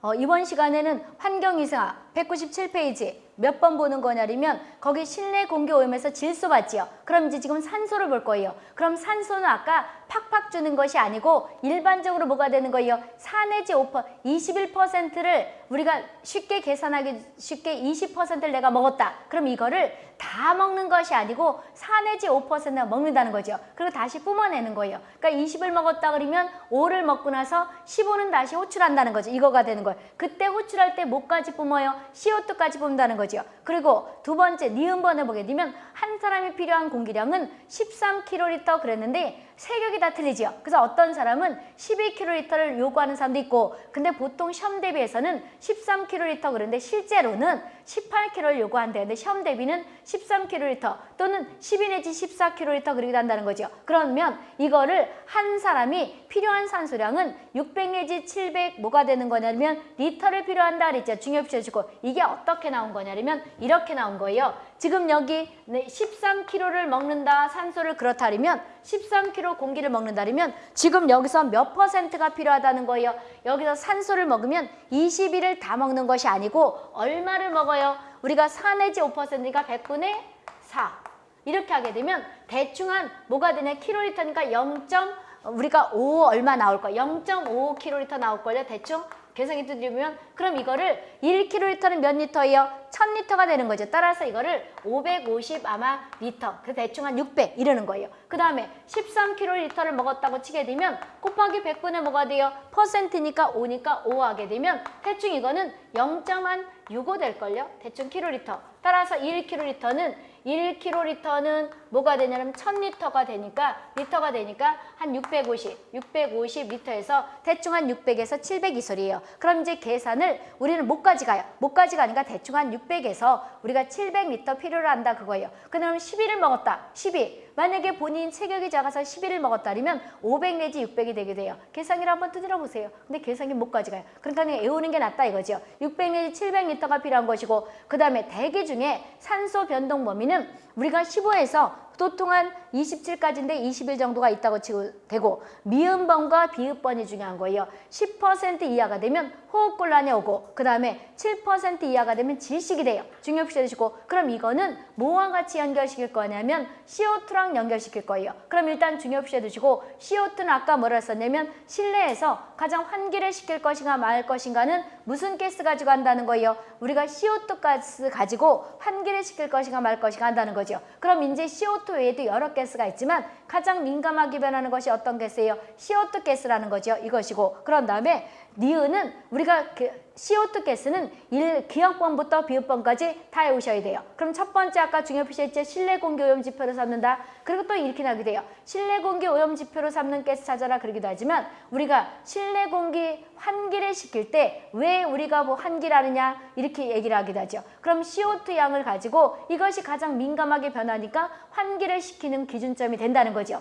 어, 이번 시간에는 환경이사 197페이지 몇 번 보는 거냐면 거기 실내 공기 오염에서 질소 받지요. 그럼 이제 지금 산소를 볼 거예요. 그럼 산소는 아까 팍팍 주는 것이 아니고 일반적으로 뭐가 되는 거예요? 4 내지 5%, 21%를 우리가 쉽게 계산하기 쉽게 20%를 내가 먹었다. 그럼 이거를 다 먹는 것이 아니고 4 내지 5%가 먹는다는 거죠. 그리고 다시 뿜어내는 거예요. 그러니까 20을 먹었다 그러면 5를 먹고 나서 15는 다시 호출한다는 거죠. 이거가 되는 거예요. 그때 호출할 때 뭐까지 뿜어요? CO2까지 뿜는다는 거죠. 그리고 두 번째 니은번을 보게 되면 한 사람이 필요한 공기량은 13kl 그랬는데 세격이 다 틀리지요. 그래서 어떤 사람은 12kl를 요구하는 사람도 있고 근데 보통 시험 대비해서는 13kl 그런데 실제로는 18kg를 요구한대는데 시험 대비는 13kl 또는 12 내지 14kl 그러기도 한다는 거죠. 그러면 이거를 한 사람이 필요한 산소량은 600 내지 700 뭐가 되는 거냐면 리터를 필요한다 그랬죠. 중요시 주고 이게 어떻게 나온 거냐면 이렇게 나온 거예요. 지금 여기 13kg를 먹는다 산소를 그렇다면 13kg 공기를 먹는다면 지금 여기서 몇 퍼센트가 필요하다는 거예요. 여기서 산소를 먹으면 21을 다 먹는 것이 아니고 얼마를 먹어 요? 우리가 4 내지 5%니까 100분의 4 이렇게 하게 되면 대충 한 뭐가 되냐 킬로리터니까 0. 우리가 5 얼마 나올 거야 0.5 킬로리터 나올 거예요 대충 계산기 두드리면 그럼 이거를 1kg는 몇 리터예요? 1000리터가 되는 거죠. 따라서 이거를 550 아마 리터, 그 대충 한 600 이러는 거예요. 그 다음에 13kg를 먹었다고 치게 되면 곱하기 100분의 뭐가 돼요? 퍼센트니까 5니까 5 하게 되면 대충 이거는 0.65 될걸요? 대충 킬로리터. 따라서 1kg는 1kg는 뭐가 되냐면 1000리터가 되니까 리터가 되니까 한 650, 650리터에서 대충 한 600에서 700이 소리예요. 그럼 이제 계산을 우리는 못까지 가요. 못까지 가니까 대충 한 600에서 우리가 700리터 필요로 한다 그거예요. 그러면 11을 먹었다. 12. 만약에 본인 체격이 작아서 11을 먹었다면 500 내지 600이 되게 돼요. 계산기를 한번 두드려 보세요. 근데 계산기 못까지 가요. 그러니까 그냥 애우는 게 낫다 이거죠. 600 내지 700리터가 필요한 것이고 그 다음에 대기 중에 산소 변동 범위는 우리가 15에서 보통한 27까지인데 20일 정도가 있다고 치고 되고 미음번과 비읍번이 중요한 거예요. 10% 이하가 되면 호흡곤란이 오고 그 다음에 7% 이하가 되면 질식이 돼요. 중요표시 해 주시고 그럼 이거는 뭐와 같이 연결시킬 거냐면 CO2랑 연결시킬 거예요. 그럼 일단 중요표시 해 주시고 CO2는 아까 뭐라 했었냐면 실내에서 가장 환기를 시킬 것인가 말 것인가는 무슨 가스 가지고 한다는 거예요. 우리가 CO2 가스 가지고 환기를 시킬 것인가 말 것인가 한다는 거죠. 그럼 이제 CO2 외에도 여러 가스가 있지만 가장 민감하게 변하는 것이 어떤 가스예요? CO2 가스라는 거죠. 이것이고 그런 다음에 니은은 우리가 그 CO2 가스는 일 기억번부터 비읍번까지 다 외우셔야 돼요. 그럼 첫 번째 아까 중요 표시했죠. 실내 공기 오염 지표로 삼는다. 그리고 또 이렇게 나게 돼요. 실내 공기 오염 지표로 삼는 가스 찾아라 그러기도 하지만 우리가 실내 공기 환기를 시킬 때 왜 우리가 뭐 환기라느냐 이렇게 얘기를 하기도 하죠. 그럼 CO2 양을 가지고 이것이 가장 민감하게 변하니까 환기를 시키는 기준점이 된다는 거죠.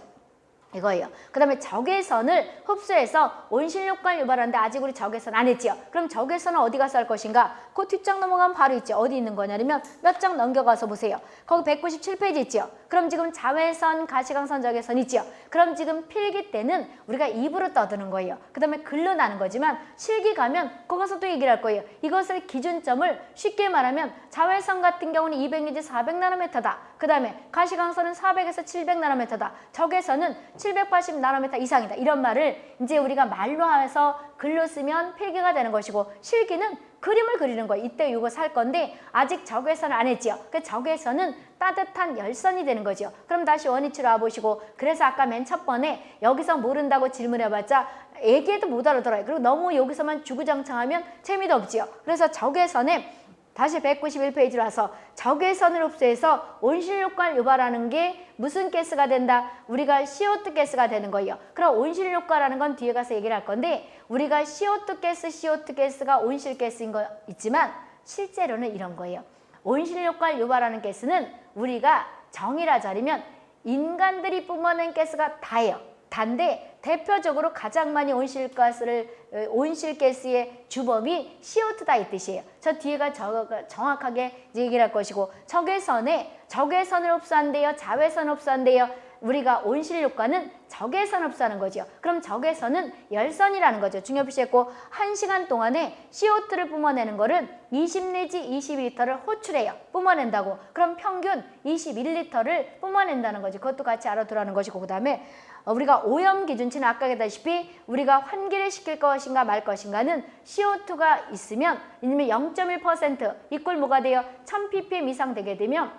이거예요. 그 다음에 적외선을 흡수해서 온실효과를 유발하는데 아직 우리 적외선 안 했지요. 그럼 적외선은 어디 가서 할 것인가? 그 뒷장 넘어가면 바로 있죠. 어디 있는 거냐면 몇 장 넘겨가서 보세요. 거기 197페이지 있죠. 그럼 지금 자외선, 가시광선, 적외선 있죠. 그럼 지금 필기 때는 우리가 입으로 떠드는 거예요. 그 다음에 글로 나는 거지만 실기 가면 거기서 또 얘기를 할 거예요. 이것을 기준점을 쉽게 말하면 자외선 같은 경우는 200 내지 400 나노미터다. 그 다음에 가시광선은 400에서 700나노미터다. 적외선은 780나노미터 이상이다. 이런 말을 이제 우리가 말로 해서 글로 쓰면 필기가 되는 것이고 실기는 그림을 그리는 거예요. 이때 이거 살 건데 아직 적외선을 안 했지요. 그 적외선은 따뜻한 열선이 되는 거죠. 그럼 다시 원위치로 와보시고 그래서 아까 맨 첫 번에 여기서 모른다고 질문해봤자 얘기해도 못 알아들어요. 그리고 너무 여기서만 주구장창하면 재미도 없지요. 그래서 적외선에 다시 191페이지로 와서 적외선을 흡수해서 온실효과를 유발하는 게 무슨 가스가 된다? 우리가 CO2 가스가 되는 거예요. 그럼 온실효과라는 건 뒤에 가서 얘기를 할 건데 우리가 CO2 가스, CO2 가스가 온실 가스인 거 있지만 실제로는 이런 거예요. 온실효과를 유발하는 가스는 우리가 정의라 자리면 인간들이 뿜어낸 가스가 다예요. 단데 대표적으로 가장 많이 온실가스를 온실가스의 주범이 CO2다 이 뜻이에요. 저 뒤에가 저, 정확하게 얘기를 할 것이고 적외선에 적외선을 흡수한대요. 자외선 흡수한대요. 우리가 온실효과는 적외선 흡수하는 거죠. 그럼 적외선은 열선이라는 거죠. 중요시했고 1시간 동안에 CO2를 뿜어내는 거를 20 내지 22리터를 호출해요. 뿜어낸다고. 그럼 평균 21리터를 뿜어낸다는 거지. 그것도 같이 알아두라는 것이고 그 다음에 어, 우리가 오염 기준치는 아까 얘기했다시피 우리가 환기를 시킬 것인가 말 것인가는 CO2가 있으면 이면 0.1% 이꼴 뭐가 돼요? 1000ppm 이상 되게 되면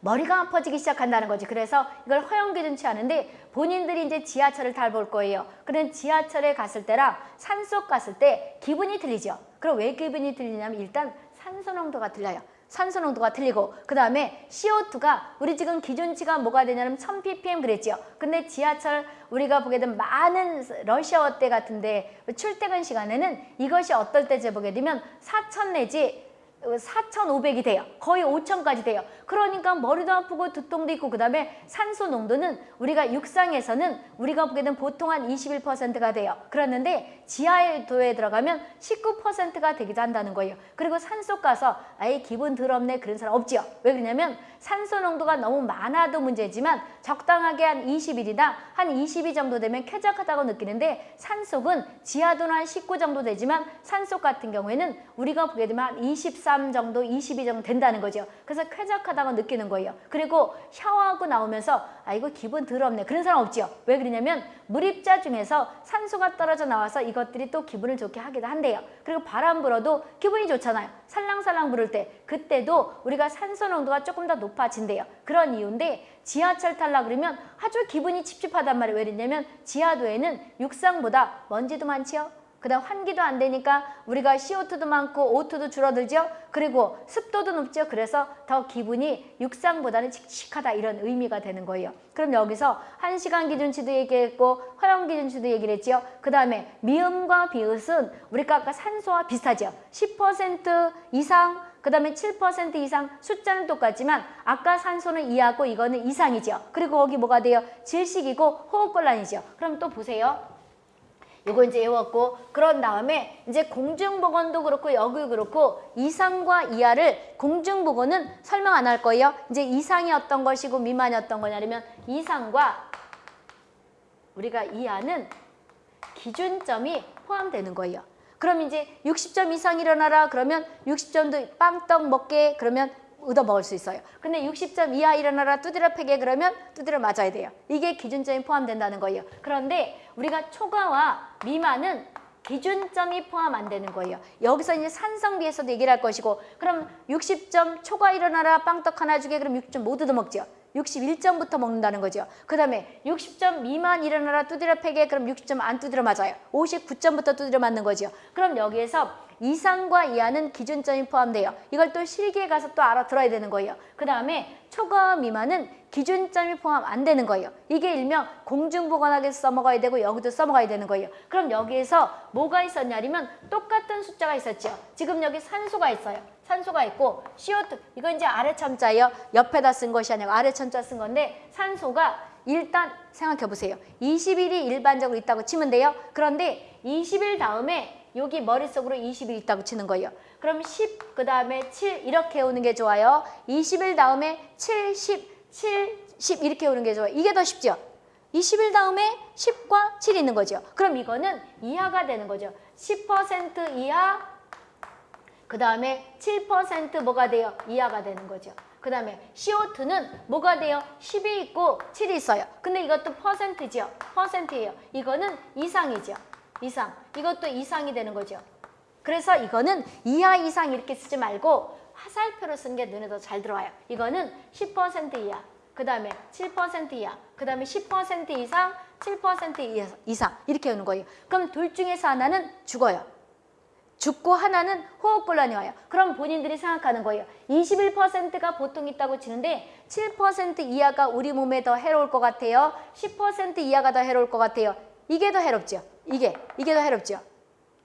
머리가 아파지기 시작한다는 거지. 그래서 이걸 허용 기준치 하는데 본인들이 이제 지하철을 탈볼 거예요. 그런 지하철에 갔을 때랑 산속 갔을 때 기분이 틀리죠. 그럼 왜 기분이 틀리냐면 일단 산소 농도가 틀려요. 산소 농도가 틀리고 그 다음에 CO2가 우리 지금 기준치가 뭐가 되냐면 1000ppm 그랬죠. 근데 지하철 우리가 보게 되면 많은 러시아어 때 같은데 출퇴근 시간에는 이것이 어떨 때 재보게 되면 4000 내지 4,500이 돼요. 거의 5,000까지 돼요. 그러니까 머리도 아프고 두통도 있고 그 다음에 산소 농도는 우리가 육상에서는 우리가 보게 되면 보통 한 21%가 돼요. 그랬는데 지하도에 들어가면 19%가 되기도 한다는 거예요. 그리고 산속 가서 아예 기분 더럽네 그런 사람 없지요. 왜 그러냐면 산소 농도가 너무 많아도 문제지만 적당하게 한 20일이나 한 22 정도 되면 쾌적하다고 느끼는데 산속은 지하도는 한 19 정도 되지만 산속 같은 경우에는 우리가 보게 되면 한 23 정도, 22 정도 된다는 거죠. 그래서 쾌적하다 고 느끼는 거예요. 그리고 샤워하고 나오면서 아 이거 기분 더럽네 그런 사람 없지요. 왜 그러냐면 물입자 중에서 산소가 떨어져 나와서 이것들이 또 기분을 좋게 하기도 한대요. 그리고 바람 불어도 기분이 좋잖아요. 살랑살랑 부를 때 그때도 우리가 산소 농도가 조금 더 높아진대요. 그런 이유인데 지하철 탈라 그러면 아주 기분이 찝찝하단 말이에요. 왜 그러냐면 지하도에는 육상보다 먼지도 많지요. 그 다음 환기도 안 되니까 우리가 CO2도 많고 O2도 줄어들죠. 그리고 습도도 높죠. 그래서 더 기분이 육상보다는 칙칙하다 이런 의미가 되는 거예요. 그럼 여기서 한시간 기준치도 얘기했고 허용 기준치도 얘기를 했지요. 그 다음에 미음과 비읍은 우리가 아까 산소와 비슷하죠. 10% 이상 그 다음에 7% 이상 숫자는 똑같지만 아까 산소는 2하고 이거는 이상이죠. 그리고 거기 뭐가 돼요? 질식이고 호흡곤란이죠. 그럼 또 보세요. 이거 이제 외웠고 그런 다음에 이제 공중보건도 그렇고 여기 그렇고 이상과 이하를 공중보건은 설명 안 할 거예요. 이제 이상이 어떤 것이고 미만이 어떤 거냐면 이상과 우리가 이하는 기준점이 포함되는 거예요. 그럼 이제 60점 이상 일어나라 그러면 60점도 빵떡 먹게 그러면 얻어 먹을 수 있어요. 근데 60점 이하 일어나라 두드려 패게 그러면 두드려 맞아야 돼요. 이게 기준점이 포함된다는 거예요. 그런데 우리가 초과와 미만은 기준점이 포함 안 되는 거예요. 여기서 이제 산성비에서도 얘기를 할 것이고 그럼 60점 초과 일어나라 빵떡 하나 주게 그럼 6점 못 얻어먹죠. 61점부터 먹는다는 거죠. 그 다음에 60점 미만 일어나라 두드려 패게 그럼 60점 안 두드려 맞아요. 59점부터 두드려 맞는 거죠. 그럼 여기에서 이상과 이하는 기준점이 포함돼요. 이걸 또 실기에 가서 또 알아들어야 되는 거예요. 그 다음에 초과 미만은 기준점이 포함 안 되는 거예요. 이게 일명 공중보건학에서 써먹어야 되고 여기도 써먹어야 되는 거예요. 그럼 여기에서 뭐가 있었냐면 똑같은 숫자가 있었죠. 지금 여기 산소가 있어요. 산소가 있고 CO2 이거 이제 아래 첨자예요. 옆에다 쓴 것이 아니고 아래 첨자 쓴 건데 산소가 일단 생각해 보세요. 20일이 일반적으로 있다고 치면 돼요. 그런데 20일 다음에 여기 머릿속으로 20일 있다고 치는 거예요. 그럼 10, 그 다음에 7 이렇게 오는 게 좋아요. 20일 다음에 7, 10, 7, 10 이렇게 오는 게 좋아요. 이게 더 쉽죠? 20일 다음에 10과 7이 있는 거죠. 그럼 이거는 이하가 되는 거죠. 10% 이하, 그 다음에 7% 뭐가 돼요? 이하가 되는 거죠. 그 다음에 CO2는 뭐가 돼요? 10이 있고 7이 있어요. 근데 이것도 퍼센트죠. 퍼센트예요. 이거는 이상이죠. 이상. 이것도 이상이 되는 거죠. 그래서 이거는 이하 이상 이렇게 쓰지 말고 화살표로 쓴게 눈에 더 잘 들어와요. 이거는 10% 이하, 그 다음에 7% 이하, 그 다음에 10% 이상, 7% 이상 이렇게 오는 거예요. 그럼 둘 중에서 하나는 죽어요. 죽고 하나는 호흡곤란이 와요. 그럼 본인들이 생각하는 거예요. 21%가 보통 있다고 치는데 7% 이하가 우리 몸에 더 해로울 것 같아요. 10% 이하가 더 해로울 것 같아요. 이게 더 해롭죠. 이게, 이게 더 해롭죠.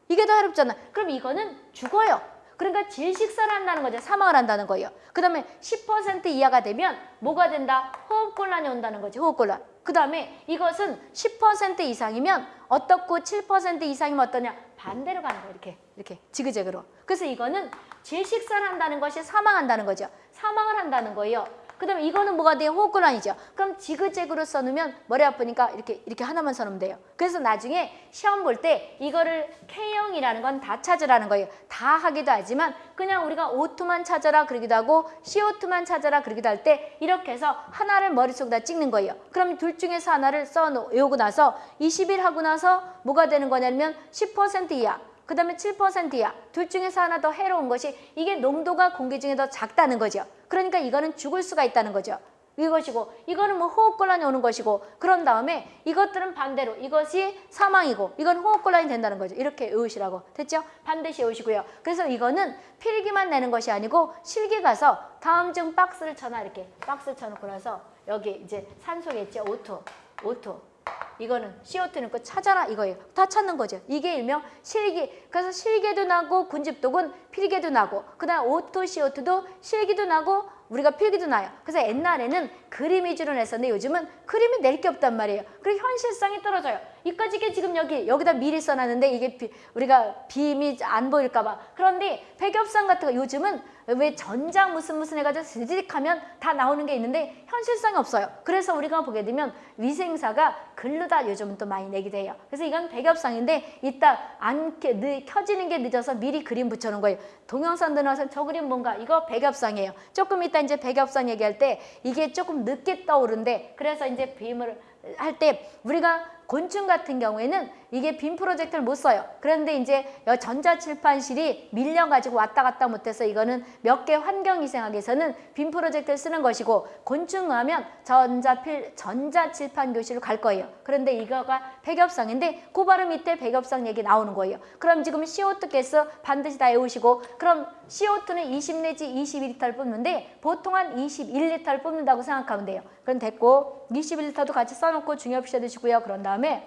이게 더 해롭잖아. 그럼 이거는 죽어요. 그러니까 질식사를 한다는 거죠. 사망을 한다는 거예요. 그 다음에 10% 이하가 되면 뭐가 된다? 호흡곤란이 온다는 거죠. 호흡곤란. 그 다음에 이것은 10% 이상이면 어떻고 7% 이상이면 어떠냐? 반대로 가는 거예요. 이렇게, 이렇게 지그재그로. 그래서 이거는 질식사를 한다는 것이 사망한다는 거죠. 사망을 한다는 거예요. 그 다음에 이거는 뭐가 돼요? 호흡곤란이죠. 그럼 지그재그로 써놓으면 머리 아프니까 이렇게 이렇게 하나만 써놓으면 돼요. 그래서 나중에 시험 볼 때 이거를 K형이라는 건 다 찾으라는 거예요. 다 하기도 하지만 그냥 우리가 O2만 찾아라 그러기도 하고 CO2만 찾아라 그러기도 할 때 이렇게 해서 하나를 머릿속에다 찍는 거예요. 그럼 둘 중에서 하나를 써 외우고 나서 20일 하고 나서 뭐가 되는 거냐면 10% 이하 그 다음에 7% 이하 둘 중에서 하나 더 해로운 것이 이게 농도가 공기 중에 더 작다는 거죠. 그러니까 이거는 죽을 수가 있다는 거죠. 이것이고 이거는 뭐 호흡곤란이 오는 것이고 그런 다음에 이것들은 반대로 이것이 사망이고 이건 호흡곤란이 된다는 거죠. 이렇게 외우시라고 됐죠? 반드시 외우시고요. 그래서 이거는 필기만 내는 것이 아니고 실기 가서 다음 중 박스를 쳐놔 이렇게 박스 쳐놓고 나서 여기 이제 산소겠죠. O2 O2 이거는 CO2는 그 찾아라 이거예요. 다 찾는 거죠. 이게 일명 실기. 그래서 실기도 나고 군집독은 필기도 나고 그다음 O2 CO2도 실기도 나고 우리가 필기도 나요. 그래서 옛날에는 그림 위주로 냈었는데 요즘은 그림이 낼 게 없단 말이에요. 그리고 현실성이 떨어져요. 이까지 게 지금 여기 여기다 미리 써놨는데 이게 비, 우리가 빔이 안 보일까 봐. 그런데 백엽상 같은 거 요즘은 왜 전자 무슨 무슨 해가지고 스디릭하면 다 나오는 게 있는데 현실성이 없어요. 그래서 우리가 보게 되면 위생사가 글로 다 요즘은 또 많이 내기도 해요. 그래서 이건 백엽상인데 이따 안 켜- 늦- 켜지는 게 늦어서 미리 그림 붙여놓은 거예요. 동영상 들어서 저 그림 뭔가 이거 백엽상이에요. 조금 이따 이제 백엽상 얘기할 때 이게 조금 늦게 떠오른데 그래서 이제 빔을 할 때 우리가 곤충 같은 경우에는 이게 빔 프로젝터를 못 써요. 그런데 이제 여 전자칠판실이 밀려가지고 왔다 갔다 못해서 이거는 몇 개 환경위생학에서는 빔 프로젝터를 쓰는 것이고 곤충 하면 전자필, 전자칠판 교실로 갈 거예요. 그런데 이거가 백엽상인데 그 바로 밑에 백엽상 얘기 나오는 거예요. 그럼 지금 CO2 가스 반드시 다 외우시고 그럼 CO2는 20 내지 22리터를 뽑는데 보통 한 21리터를 뽑는다고 생각하면 돼요. 그럼 됐고 21리터도 같이 써놓고 중요시 해두시고요. 그런 다음에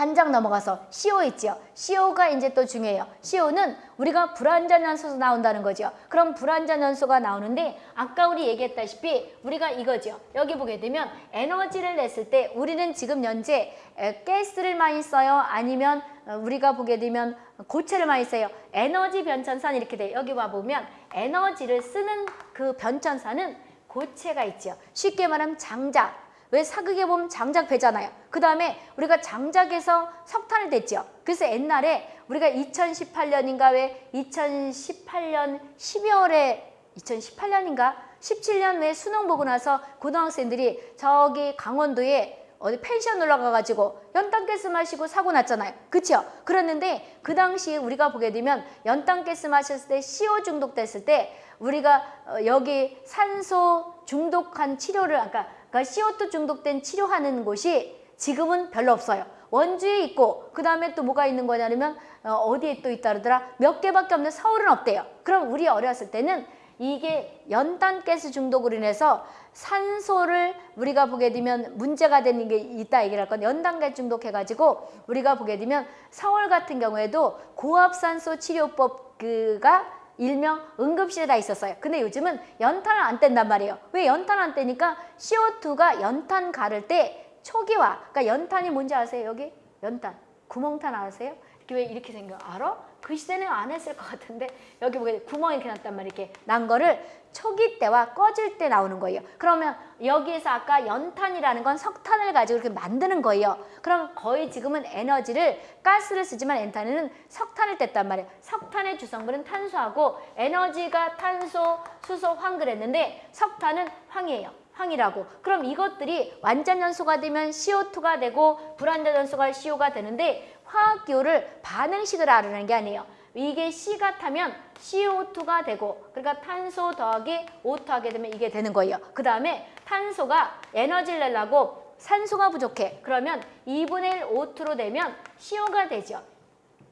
한 장 넘어가서 CO 있죠. CO가 이제 또 중요해요. CO는 우리가 불완전 연소에서 나온다는 거죠. 그럼 불완전 연소가 나오는데 아까 우리 얘기했다시피 우리가 이거죠. 여기 보게 되면 에너지를 냈을 때 우리는 지금 현재 에, 가스를 많이 써요. 아니면 어, 우리가 보게 되면 고체를 많이 써요. 에너지 변천사는 이렇게 돼요. 여기 와보면 에너지를 쓰는 그 변천사는 고체가 있죠. 쉽게 말하면 장작. 왜 사극에 보면 장작 배잖아요. 그 다음에 우리가 장작에서 석탄을 냈죠. 그래서 옛날에 우리가 2018년인가 왜 2018년 12월에 2018년인가 17년 왜 수능 보고 나서 고등학생들이 저기 강원도에 어디 펜션 놀러 가가지고 연탄가스 마시고 사고 났잖아요. 그쵸? 그랬는데 그 당시에 우리가 보게 되면 연탄가스 마셨을 때 CO 중독됐을 때 우리가 어, 여기 산소 중독한 치료를 아까 그러니까 CO2 중독된 치료하는 곳이 지금은 별로 없어요. 원주에 있고 그 다음에 또 뭐가 있는 거냐면 어, 어디에 또 있다 그러더라 몇 개밖에 없는데 서울은 없대요. 그럼 우리 어렸을 때는 이게 연탄 가스 중독으로 인해서 산소를 우리가 보게 되면 문제가 되는 게 있다 얘기를 할 건데 연탄 가스 중독해가지고 우리가 보게 되면 서울 같은 경우에도 고압산소 치료법 그가 일명 응급실에 다 있었어요. 근데 요즘은 연탄을 안 뗀단 말이에요. 왜 연탄 안 떼니까 CO2가 연탄 가를 때 초기화, 그러니까 연탄이 뭔지 아세요? 여기 연탄, 구멍탄 아세요? 이렇게 왜 이렇게 생겨? 알아? 그 시대는 안 했을 것 같은데 여기 보게 구멍이 이렇게 났단 말이에요. 이렇게 난 거를 초기 때와 꺼질 때 나오는 거예요. 그러면 여기에서 아까 연탄이라는 건 석탄을 가지고 이렇게 만드는 거예요. 그럼 거의 지금은 에너지를 가스를 쓰지만 엔탄에는 석탄을 뗐단 말이에요. 석탄의 주성분은 탄소하고 에너지가 탄소, 수소, 황 그랬는데 석탄은 황이에요. 황이라고. 그럼 이것들이 완전 연소가 되면 CO2가 되고 불완전 연소가 CO가 되는데 화학 기호를 반응식을 알아내는 게 아니에요. 이게 C가 타면 CO2가 되고 그러니까 탄소 더하기 O2 하게 되면 이게 되는 거예요. 그 다음에 탄소가 에너지를 내려고 산소가 부족해. 그러면 2분의 1 O2로 되면 CO가 되죠.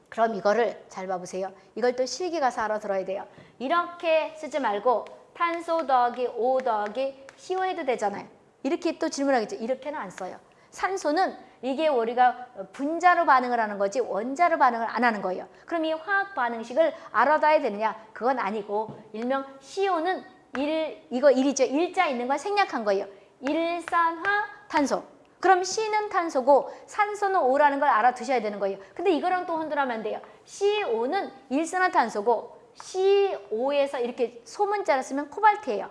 그럼 이거를 잘 봐보세요. 이걸 또 실기 가서 알아들어야 돼요. 이렇게 쓰지 말고 탄소 더하기 O 더하기 CO 해도 되잖아요. 이렇게 또 질문하겠죠. 이렇게는 안 써요. 산소는 이게 우리가 분자로 반응을 하는 거지 원자로 반응을 안 하는 거예요. 그럼 이 화학 반응식을 알아둬야 되느냐? 그건 아니고 일명 CO는 일 이거 일이죠. 일자 있는 걸 생략한 거예요. 일산화 탄소. 그럼 C는 탄소고 산소는 O라는 걸 알아두셔야 되는 거예요. 근데 이거랑 또 혼돈하면 안 돼요. CO는 일산화탄소고 CO 에서 이렇게 소문자를 쓰면 코발트예요.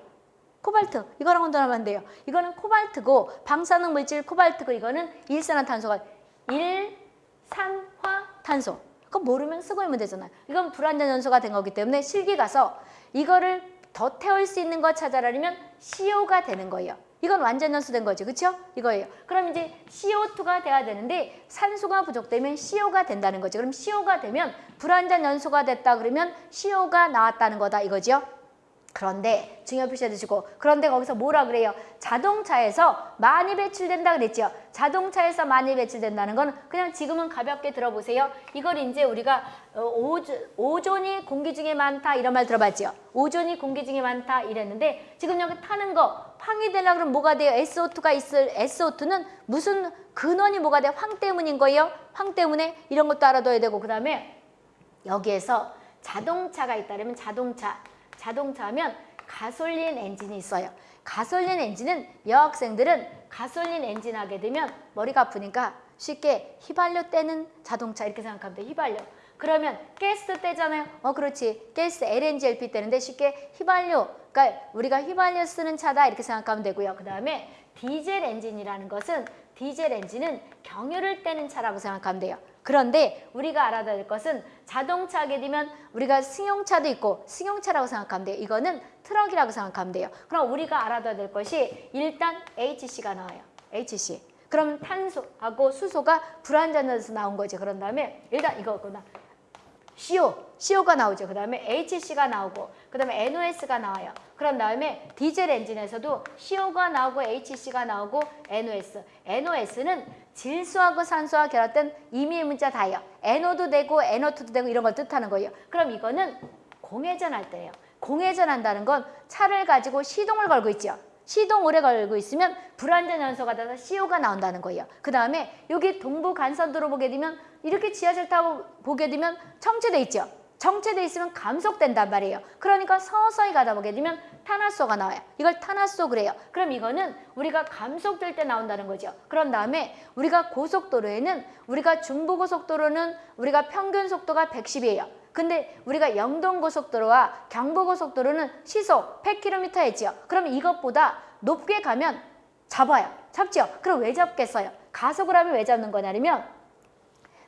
코발트 이거랑 혼돈하면 안 돼요. 이거는 코발트고 방사능 물질 코발트고 이거는 일산화탄소가 일산화탄소. 그거 모르면 쓰고 있면 되잖아요. 이건 불완전 연소가 된 거기 때문에 실기 가서 이거를 더 태울 수 있는 거 찾아라면 CO가 되는 거예요. 이건 완전 연소된 거죠. 그렇죠? 이거예요. 그럼 이제 CO2가 돼야 되는데 산소가 부족되면 CO가 된다는 거죠. 그럼 CO가 되면 불완전 연소가 됐다 그러면 CO가 나왔다는 거다 이거죠. 그런데 중요 표시해 두시고 그런데 거기서 뭐라 그래요? 자동차에서 많이 배출된다 그랬죠. 자동차에서 많이 배출된다는 건 그냥 지금은 가볍게 들어보세요. 이걸 이제 우리가 어, 오조, 오존이 공기 중에 많다 이런 말 들어봤죠. 오존이 공기 중에 많다 이랬는데 지금 여기 타는 거 황이 되려고 그러면 뭐가 돼요? SO2가 있을 SO2는 무슨 근원이 뭐가 돼? 황 때문인 거예요. 황 때문에 이런 것도 알아둬야 되고 그다음에 여기에서 자동차가 있다면 자동차 자동차 하면 가솔린 엔진이 있어요. 가솔린 엔진은 여학생들은 가솔린 엔진 하게 되면 머리가 아프니까 쉽게 휘발유 떼는 자동차 이렇게 생각하면 돼. 휘발유. 그러면 가스 때잖아요. 어 그렇지. 가스 LNG, LP 때는데 쉽게 휘발유. 그러니까 우리가 휘발유 쓰는 차다 이렇게 생각하면 되고요. 그 다음에 디젤 엔진이라는 것은 디젤 엔진은 경유를 때는 차라고 생각하면 돼요. 그런데 우리가 알아야 될 것은 자동차 하게 되면 우리가 승용차도 있고 승용차라고 생각하면 돼요. 이거는 트럭이라고 생각하면 돼요. 그럼 우리가 알아둬야 될 것이 일단 HC가 나와요. HC. 그럼 탄소하고 수소가 불완전해서 나온 거지. 그런 다음에 일단 이거구나. CO, CO가 나오죠. 그 다음에 HC가 나오고 그 다음에 NOS가 나와요. 그런 다음에 디젤 엔진에서도 CO가 나오고 HC가 나오고 NOS. NOS는 질소하고 산소와 결합된 임의의 문자 다예요. NO도 되고 NO2도 되고 이런 걸 뜻하는 거예요. 그럼 이거는 공회전할 때예요. 공회전한다는 건 차를 가지고 시동을 걸고 있죠. 시동 오래 걸고 있으면 불완전 연소가 돼서 CO가 나온다는 거예요. 그 다음에 여기 동부 간선도로 보게 되면 이렇게 지하철 타고 보게 되면 정체돼 있죠. 정체돼 있으면 감속된단 말이에요. 그러니까 서서히 가다 보게 되면 탄화소가 나와요. 이걸 탄화소 그래요. 그럼 이거는 우리가 감속될 때 나온다는 거죠. 그런 다음에 우리가 고속도로에는 우리가 중부고속도로는 우리가 평균 속도가 110이에요. 근데 우리가 영동고속도로와 경부고속도로는 시속 100km 했지요. 그럼 이것보다 높게 가면 잡아요. 잡죠? 그럼 왜 잡겠어요? 가속을 하면 왜 잡는 거냐면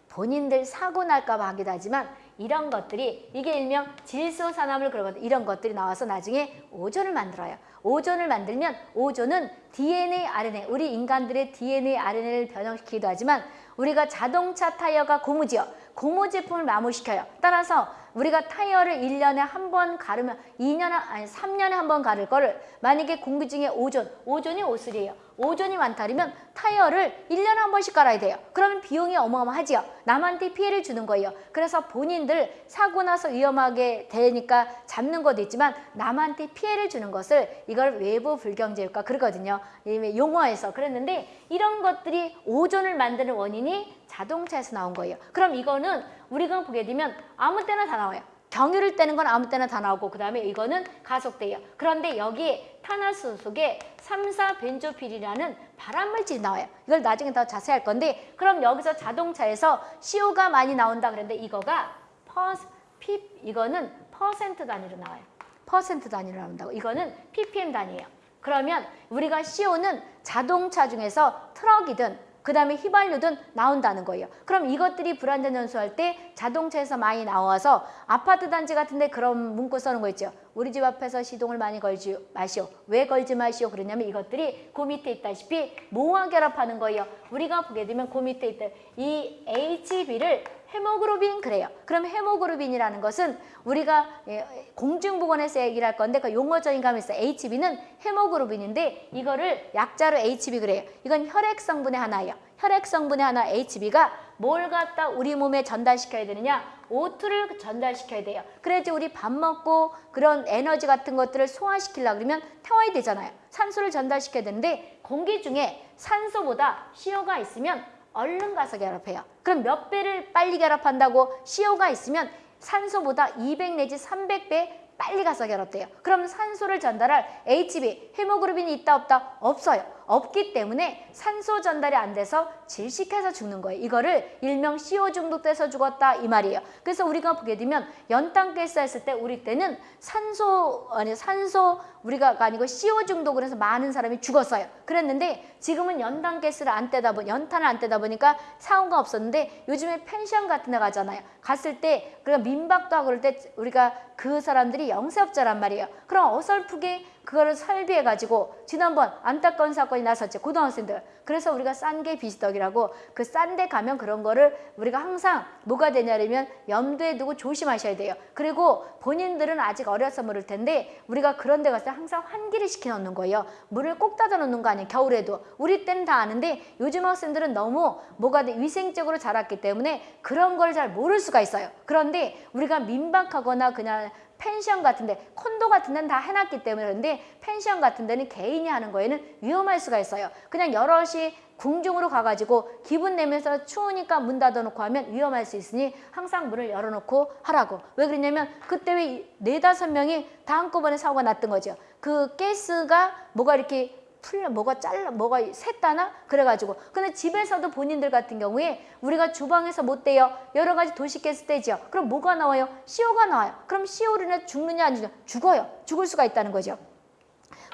본인들 사고 날까 봐 하기도 하지만 이런 것들이 이게 일명 질소산화물 그러거든 이런 것들이 나와서 나중에 오존을 만들어요. 오존을 만들면 오존은 DNA, RNA 우리 인간들의 DNA, RNA를 변형시키기도 하지만 우리가 자동차 타이어가 고무지요. 고무 제품을 마모시켜요. 따라서 우리가 타이어를 1년에 한 번 가르면 2년에 아니 3년에 한 번 가를 거를 만약에 공기 중에 오존, 오존이 오슬이에요. 오존이 많다면 타이어를 1년에 한 번씩 갈아야 돼요. 그러면 비용이 어마어마하지요. 남한테 피해를 주는 거예요. 그래서 본인들 사고 나서 위험하게 되니까 잡는 것도 있지만 남한테 피해를 주는 것을 이걸 외부 불경제효과 그러거든요. 용어에서 그랬는데 이런 것들이 오존을 만드는 원인이 자동차에서 나온 거예요. 그럼 이거는 우리가 보게 되면 아무 때나 다 나와요. 경유를 떼는 건 아무 때나 다 나오고 그 다음에 이거는 가속돼요. 그런데 여기에 탄화수 속에 3,4 벤조필이라는 발암물질이 나와요. 이걸 나중에 더 자세히 할 건데 그럼 여기서 자동차에서 CO가 많이 나온다 그랬는데 이거가 퍼스, 피, 이거는 퍼센트 단위로 나와요. 퍼센트 단위로 나온다고. 이거는 ppm 단위예요. 그러면 우리가 CO는 자동차 중에서 트럭이든 그 다음에 휘발유든 나온다는 거예요. 그럼 이것들이 불완전 연소할 때 자동차에서 많이 나와서 아파트 단지 같은데 그런 문구 써는 거 있죠. 우리 집 앞에서 시동을 많이 걸지 마시오. 왜 걸지 마시오? 그러냐면 이것들이 그 밑에 있다시피 뭐와 결합하는 거예요. 우리가 보게 되면 그 밑에 있다. 이 HB를 헤모글로빈 그래요. 그럼 헤모글로빈이라는 것은 우리가 예, 공중보건에서 얘기를 할 건데 그 용어적인 감이 있어요. HB는 헤모글로빈인데 이거를 약자로 HB 그래요. 이건 혈액 성분의 하나예요. 혈액 성분의 하나 HB가 뭘 갖다 우리 몸에 전달시켜야 되느냐? O2를 전달시켜야 돼요. 그래야지 우리 밥 먹고 그런 에너지 같은 것들을 소화시키려고 그러면 태워야 되잖아요. 산소를 전달시켜야 되는데 공기 중에 산소보다 CO가 있으면 얼른 가서 결합해요. 그럼 몇 배를 빨리 결합한다고 CO가 있으면 산소보다 200 내지 300배 빨리 가서 결합돼요. 그럼 산소를 전달할 HB, 헤모그로빈이 있다 없다? 없어요. 없기 때문에 산소 전달이 안 돼서 질식해서 죽는 거예요. 이거를 일명 CO 중독돼서 죽었다 이 말이에요. 그래서 우리가 보게 되면 연탄 가스 했을 때 우리 때는 산소 아니 산소 우리가 아니고 CO 중독을 해서 많은 사람이 죽었어요. 그랬는데 지금은 연탄 가스를 안 떼다 보니 연탄을 안 떼다 보니까 사고가 없었는데 요즘에 펜션 같은 데 가잖아요. 갔을 때 우리가 민박도 하고 그럴 때 우리가 그 사람들이 영세업자란 말이에요. 그럼 어설프게 그거를 설비해 가지고 지난번 안타까운 사건이 나섰죠. 고등학생들. 그래서 우리가 싼 게 비지떡이라고 그 싼 데 가면 그런 거를 우리가 항상 뭐가 되냐면 염두에 두고 조심하셔야 돼요. 그리고 본인들은 아직 어려서 모를 텐데 우리가 그런 데때 항상 환기를 시켜 놓는 거예요. 물을 꼭 닫아 놓는 거 아니에요. 겨울에도. 우리 때는 다 아는데 요즘 학생들은 너무 뭐가 돼 위생적으로 자랐기 때문에 그런 걸 잘 모를 수가 있어요. 그런데 우리가 민박하거나 그냥 펜션 같은데 콘도 같은 데는 다 해놨기 때문에 그런데 펜션 같은 데는 개인이 하는 거에는 위험할 수가 있어요. 그냥 여럿이 궁중으로 가가지고 기분 내면서 추우니까 문 닫아놓고 하면 위험할 수 있으니 항상 문을 열어놓고 하라고. 왜 그러냐면 그때 왜 네다섯 명이 다 한꺼번에 사고가 났던 거죠. 그 가스가 뭐가 이렇게 풀려 뭐가 잘라 뭐가 샜다나? 그래가지고. 근데 집에서도 본인들 같은 경우에 우리가 주방에서 못 떼요. 여러 가지 도시가스 떼죠 그럼 뭐가 나와요? CO가 나와요. 그럼 CO로 인해 죽느냐 안 죽느냐? 죽어요. 죽을 수가 있다는 거죠.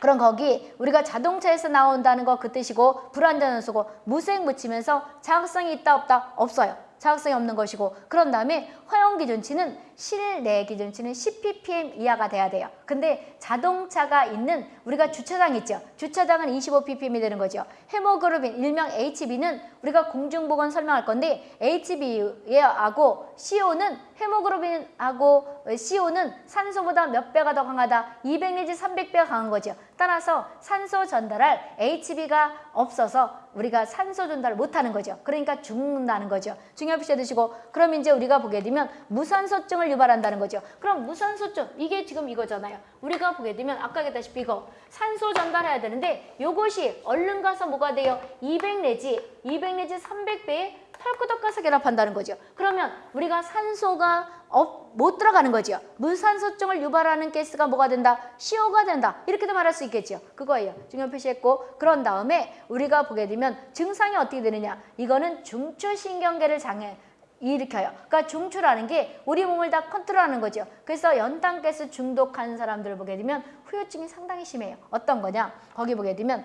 그럼 거기 우리가 자동차에서 나온다는 거 그 뜻이고 불안전한 수고 무색 묻히면서 자극성이 있다 없다? 없어요. 자극성이 없는 것이고. 그런 다음에 허용 기준치는 실내 기준치는 10ppm 이하가 돼야 돼요. 근데 자동차가 있는 우리가 주차장 있죠. 주차장은 25ppm이 되는 거죠. 헤모그로빈 일명 HB는 우리가 공중보건 설명할 건데 HB하고 CO는 헤모그로빈하고 CO는 산소보다 몇 배가 더 강하다. 200 내지 300배가 강한 거죠. 따라서 산소 전달할 HB가 없어서 우리가 산소 전달을 못하는 거죠. 그러니까 죽는다는 거죠. 중요하게 드시고 그럼 이제 우리가 보게 되면 무산소증을 유발한다는 거죠. 그럼 무산소증 이게 지금 이거잖아요. 우리가 보게 되면 아까 얘기했다시피 이거 산소 전달해야 되는데 요것이 얼른 가서 뭐가 돼요? 200 내지 200 내지 300배의 털구덕 가서 결합한다는 거죠. 그러면 우리가 산소가 업, 못 들어가는 거죠. 무산소증을 유발하는 가스가 뭐가 된다? CO가 된다. 이렇게도 말할 수 있겠죠. 그거예요. 중요 표시했고 그런 다음에 우리가 보게 되면 증상이 어떻게 되느냐. 이거는 중추신경계를 장애 일으켜요. 그러니까 중추라는 게 우리 몸을 다 컨트롤하는 거죠. 그래서 연탄가스 중독한 사람들을 보게 되면 후유증이 상당히 심해요. 어떤 거냐? 거기 보게 되면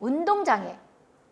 운동장애,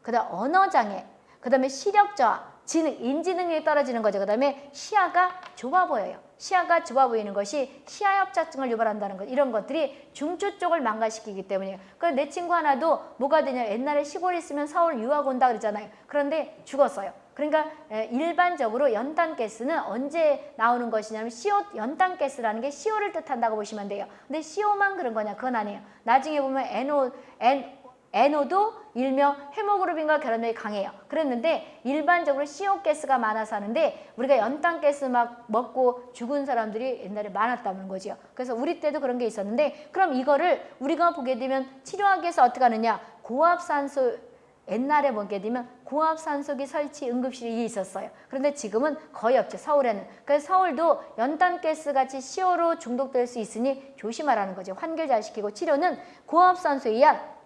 그 다음 언어장애, 그 다음에 시력저하, 지능, 인지능력이 떨어지는 거죠. 그 다음에 시야가 좁아 보여요. 시야가 좁아 보이는 것이 시야협착증을 유발한다는 것 이런 것들이 중추 쪽을 망가시키기 때문이에요. 그내 친구 하나도 뭐가 되냐 옛날에 시골에 있으면 서울 유학 온다 그러잖아요. 그런데 죽었어요. 그러니까 일반적으로 연탄 가스는 언제 나오는 것이냐면 CO 연탄 가스라는 게 CO를 뜻한다고 보시면 돼요. 근데 CO만 그런 거냐? 그건 아니에요. 나중에 보면 NO, N, NO도 일명 헤모그로빈과 결합력이 강해요. 그랬는데 일반적으로 CO 가스가 많아서 하는데 우리가 연탄 가스 막 먹고 죽은 사람들이 옛날에 많았다는 거죠. 그래서 우리 때도 그런 게 있었는데 그럼 이거를 우리가 보게 되면 치료하기 위해서 어떻게 하느냐 고압산소 옛날에 보게 되면 고압산소기 설치 응급실이 있었어요. 그런데 지금은 거의 없죠. 서울에는. 그래서 서울도 연탄가스 같이 CO로 중독될 수 있으니 조심하라는 거죠. 환기를 잘 시키고 치료는 고압산소에 의한